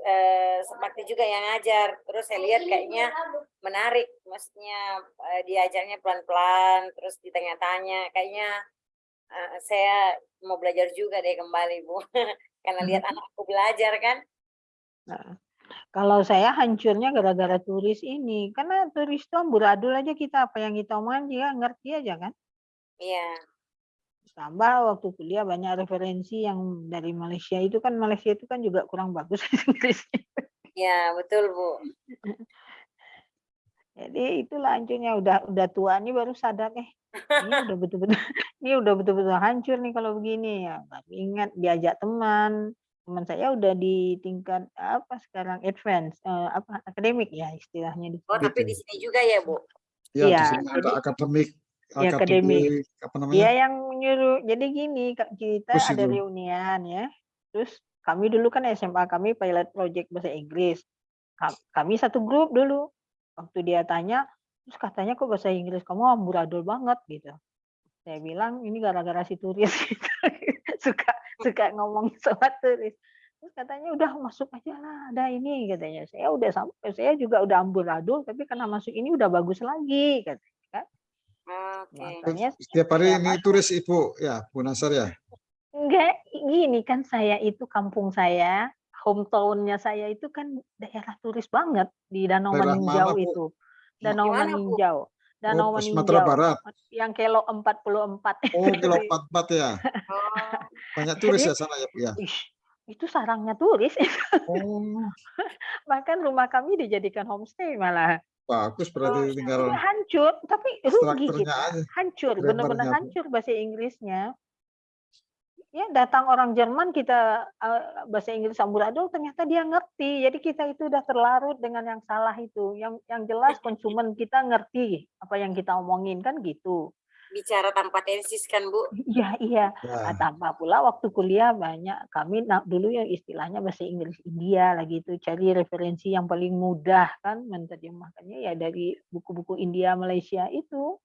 eh, juga yang ngajar. Terus saya lihat kayaknya menarik maksudnya eh, diajarnya pelan-pelan terus ditanya-tanya. Kayaknya eh, saya mau belajar juga deh kembali Bu. [laughs] Karena lihat anakku belajar kan? Nah, Kalau saya hancurnya gara-gara turis ini, karena turis itu amburadul aja kita apa yang kita omongin dia ngerti aja kan. iya Tambah waktu kuliah banyak referensi yang dari Malaysia. Itu kan Malaysia itu kan juga kurang bagus [laughs] Inggrisnya. iya betul Bu. [laughs] Jadi itulah hancurnya. Udah udah tua nih baru sadar eh ini udah betul-betul [laughs] ini udah betul-betul hancur nih kalau begini. Ya. Tapi ingat diajak teman, teman saya udah di tingkat apa sekarang? Advance eh, apa? Akademik ya istilahnya di oh sini. tapi di sini juga ya Bu? Ya, Iya, di sini ada akademik, Akademik. akademik, apa namanya? Dia yang menyuruh. Jadi gini, kita Terus ada reunian ya. Terus kami dulu kan SMA kami pilot project bahasa Inggris. Ka- Kami satu grup dulu. Waktu dia tanya, terus katanya kok bahasa Inggris kamu amburadul banget gitu. Saya bilang ini gara-gara si turis gitu. [laughs] suka suka ngomong sama turis. Terus katanya udah masuk aja lah, ada ini katanya. Saya udah sampai, saya juga udah amburadul, tapi karena masuk ini udah bagus lagi katanya. Oke Makanya Setiap hari ini turis ibu, ya Bu Nasar ya. Enggak, gini kan saya itu kampung saya, hometown-nya saya itu kan daerah turis banget di Danau Daerah Maninjau mana, itu. Danau Di mana, Bu? Maninjau. Danau Oh, Sumatera Maninjau. Barat. Yang kelo 44. Oh, kilo [laughs] 44 ya. oh Banyak turis Jadi- ya sana ya Bu ya. Ih, itu sarangnya turis. Oh, [laughs] Bahkan rumah kami dijadikan homestay malah. Bagus berarti tinggal Udah hancur, tapi rugi kita. aja. Hancur, benar-benar hancur bahasa Inggrisnya. Ya, datang orang Jerman kita eh, bahasa Inggris amburadul ternyata dia ngerti. Jadi kita itu udah terlarut dengan yang salah itu. Yang yang jelas konsumen kita ngerti apa yang kita omongin kan gitu. Bicara tanpa tensis kan Bu Iya, iya. Ya. Nah, tambah pula waktu kuliah banyak kami nah, dulu yang istilahnya bahasa Inggris India lagi itu cari referensi yang paling mudah kan menerjemahkannya ya dari buku-buku India Malaysia itu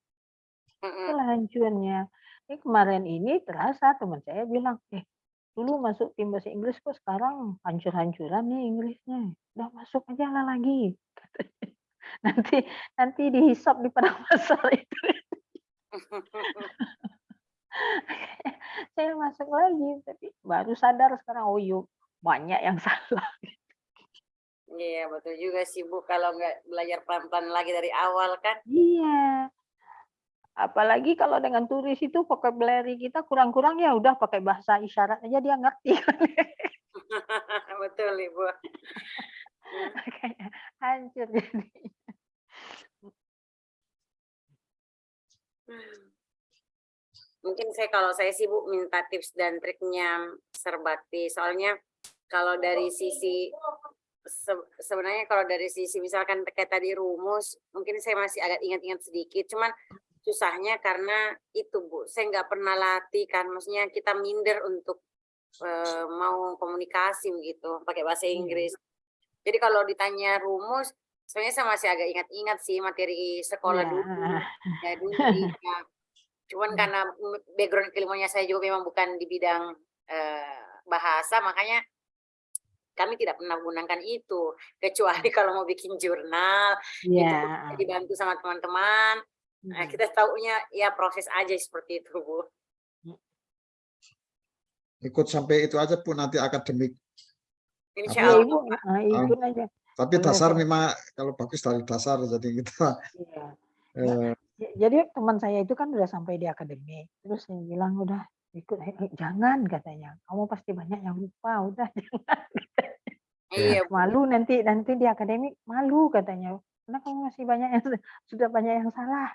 itulah hancurnya. Ini kemarin ini terasa teman saya bilang, eh dulu masuk tim bahasa Inggris kok sekarang hancur-hancuran nih Inggrisnya. Udah masuk aja lah lagi. [laughs] Nanti nanti dihisap di padang [laughs] pasar itu. Saya masuk lagi tapi baru sadar sekarang oh yuk banyak yang [laughs] salah. Iya betul juga sih Bu kalau nggak belajar pelan-pelan lagi dari awal kan. Iya. Apalagi kalau dengan turis itu vocabulary kita kurang-kurang ya udah pakai bahasa isyarat aja dia ngerti. [laughs] betul Ibu. [laughs] Hancur jadi. Mungkin saya kalau saya sih Bu minta tips dan triknya Serbakti. Soalnya kalau dari sisi se- sebenarnya kalau dari sisi misalkan terkait tadi rumus, mungkin saya masih agak ingat-ingat sedikit. Cuman susahnya karena itu Bu, saya nggak pernah latih kan. Maksudnya kita minder untuk eh, mau komunikasi begitu pakai bahasa. Inggris. Jadi kalau ditanya rumus, sebenarnya saya masih agak ingat-ingat sih materi sekolah Iya. dulu. [laughs] Ya dulu iya. Cuman Hmm. karena background keilmuannya saya juga memang bukan di bidang eh, bahasa, makanya kami tidak pernah menggunakan itu. Kecuali kalau mau bikin jurnal, itu Iya. pun bisa dibantu sama teman-teman. Nah, kita taunya ya proses aja seperti itu, Bu. Ikut sampai itu aja pun nanti akademik. Insya Iya Allah. ibu, ah, ikut aja. Tapi Boleh, dasar memang kalau bagus dari dasar jadi kita Iya. [laughs] eh, Ja- Jadi teman saya itu kan udah sampai di akademik, terus saya bilang udah ikut, "Eh, eh, jangan katanya, kamu pasti banyak yang lupa, udah [laughs] jangan. Iya, Bu. malu nanti nanti di akademik malu katanya, karena kamu masih banyak yang sudah banyak yang salah.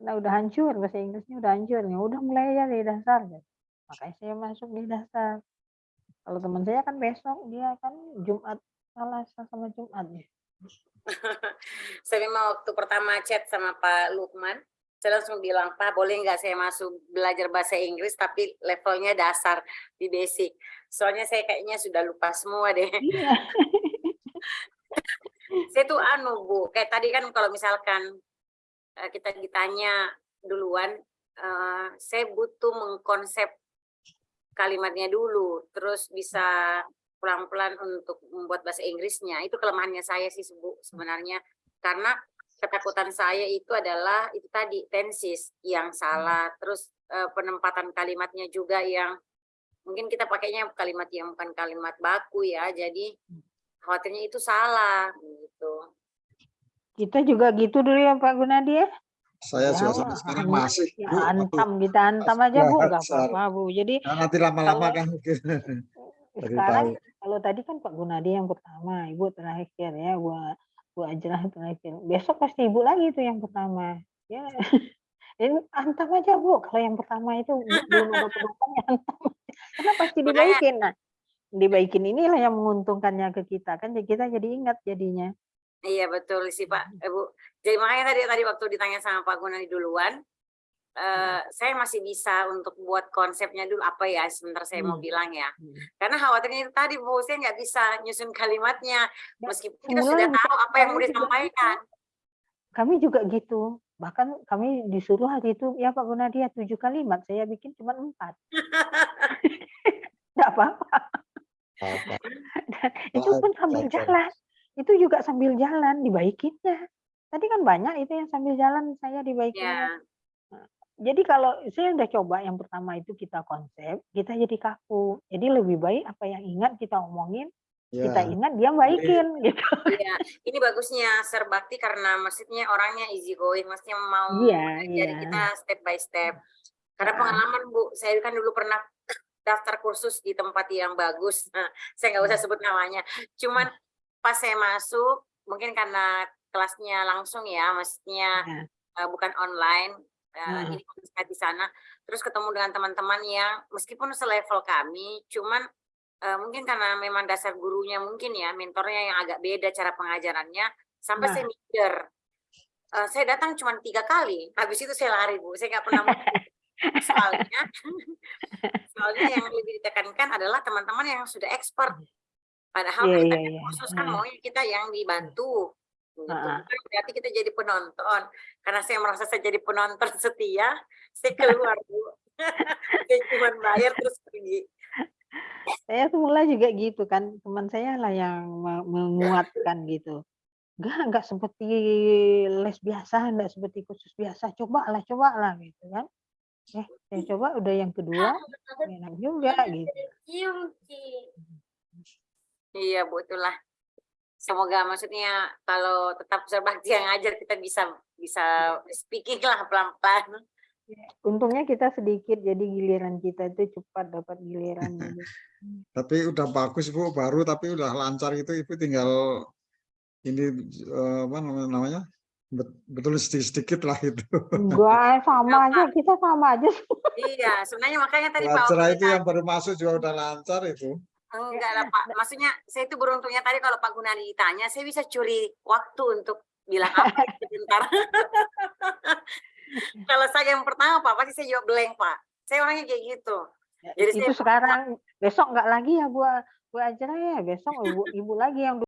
Nah, udah hancur bahasa Inggrisnya udah hancur ya udah mulai aja dari dasar gitu. Makanya saya masuk di dasar. Kalau teman saya kan besok dia kan Jumat Selasa sama Jumat ya. [laughs] saya memang waktu pertama chat sama Pak Lukman, saya langsung bilang, Pak boleh nggak saya masuk belajar bahasa Inggris tapi levelnya dasar di basic. Soalnya saya kayaknya sudah lupa semua deh. Iya. [laughs] saya tuh anu Bu, kayak tadi kan kalau misalkan eh, kita ditanya duluan, eh, saya butuh mengkonsep kalimatnya dulu, terus bisa pelan-pelan untuk membuat bahasa Inggrisnya. Itu kelemahannya saya sih Bu sebenarnya. Karena ketakutan saya itu adalah itu tadi tensis yang salah, terus eh, penempatan kalimatnya juga yang mungkin kita pakainya kalimat yang bukan kalimat baku ya, jadi khawatirnya itu salah gitu. Kita juga gitu dulu ya Pak Gunadi ya. Saya Ya, sampai sekarang masih. Ya, Bu. Antam kita antam aja Bu, nggak apa-apa Bu. Jadi Nah, nanti lama-lama kan [laughs] sekarang tahu. kalau tadi kan Pak Gunadi yang pertama, Ibu terakhir ya, gua Bu Ajrah terakhir. Besok pasti Ibu lagi tuh yang pertama. Ya. [laughs] Ini antam aja Bu. Kalau yang pertama itu belum ada penumpangnya antam. Karena pasti dibaikin. Nah, dibaikin inilah yang menguntungkannya ke kita kan jadi kita jadi ingat jadinya. Iya betul sih Pak, Eh, Bu. Jadi makanya tadi tadi waktu ditanya sama Pak Gunadi duluan, eh, saya masih bisa untuk buat konsepnya dulu apa ya sebentar saya mau Hmm. bilang ya. Hmm. Karena khawatirnya itu tadi Bu, saya nggak bisa nyusun kalimatnya Ya, meskipun kita sudah tahu apa yang mau juga disampaikan. Kami juga gitu. Bahkan kami disuruh hari itu, ya Pak Gunadi ya tujuh kalimat, saya bikin cuma empat. [laughs] Tidak apa-apa. Itu pun sambil jalan. Itu juga sambil jalan dibaikinnya. Tadi kan banyak itu yang sambil jalan saya dibaikinnya. Ya, Jadi kalau saya udah coba yang pertama itu kita konsep, kita jadi kaku. Jadi lebih baik apa yang ingat kita omongin, kita Ya. ingat dia baikin gitu. iya. Ini bagusnya serbakti karena maksudnya orangnya easy going, maksudnya mau Iya, jadi iya. kita step by step. Karena Ah. pengalaman Bu, saya kan dulu pernah [coughs] daftar kursus di tempat yang bagus. Nah, [laughs] saya nggak usah sebut namanya. Cuman pas saya masuk, mungkin karena kelasnya langsung ya, maksudnya Ya. eh, bukan online. Eh, Hmm. Ini saya di sana, terus ketemu dengan teman-teman yang meskipun selevel kami, cuman eh, mungkin karena memang dasar gurunya mungkin ya, mentornya yang agak beda cara pengajarannya, sampai Nah. saya mikir, eh, saya datang cuma tiga kali, habis itu saya lari bu, saya nggak pernah mau [laughs] soalnya soalnya yang lebih ditekankan adalah teman-teman yang sudah expert padahal Iya, kita iya, kan iya. khusus kan Iya. maunya kita yang dibantu gitu. Ah. Bukan berarti kita jadi penonton karena saya merasa saya jadi penonton [laughs] setia saya keluar bu [laughs] saya cuma bayar terus pergi Saya semula juga gitu kan, teman saya lah yang me- menguatkan gitu. Enggak, enggak seperti les biasa, enggak seperti kursus biasa. Cobalah, cobalah gitu kan. Eh, saya coba udah yang kedua, [laughs] enak juga gitu. iya bu itulah semoga maksudnya kalau tetap berbakti yang ngajar kita bisa bisa speaking lah pelan-pelan Untungnya kita sedikit, jadi giliran kita itu cepat dapat giliran. [laughs] Tapi udah bagus Bu, baru tapi udah lancar itu Ibu tinggal ini eh, apa namanya- namanya? Bet- Betul sedikit-sedikit lah itu. Enggak, sama aja, kita sama aja. iya sebenarnya makanya tadi Pak itu yang baru masuk juga udah lancar itu. Enggak lah Pak, maksudnya saya itu beruntungnya tadi kalau Pak Gunadi ditanya, saya bisa curi waktu untuk bilang apa [laughs] sebentar. kalau saya yang pertama Pak, pasti saya jawab blank Pak. Saya orangnya kayak gitu. Jadi itu saya- sekarang, besok enggak lagi ya Bu, Bu Ajra ya, besok ibu, ibu lagi yang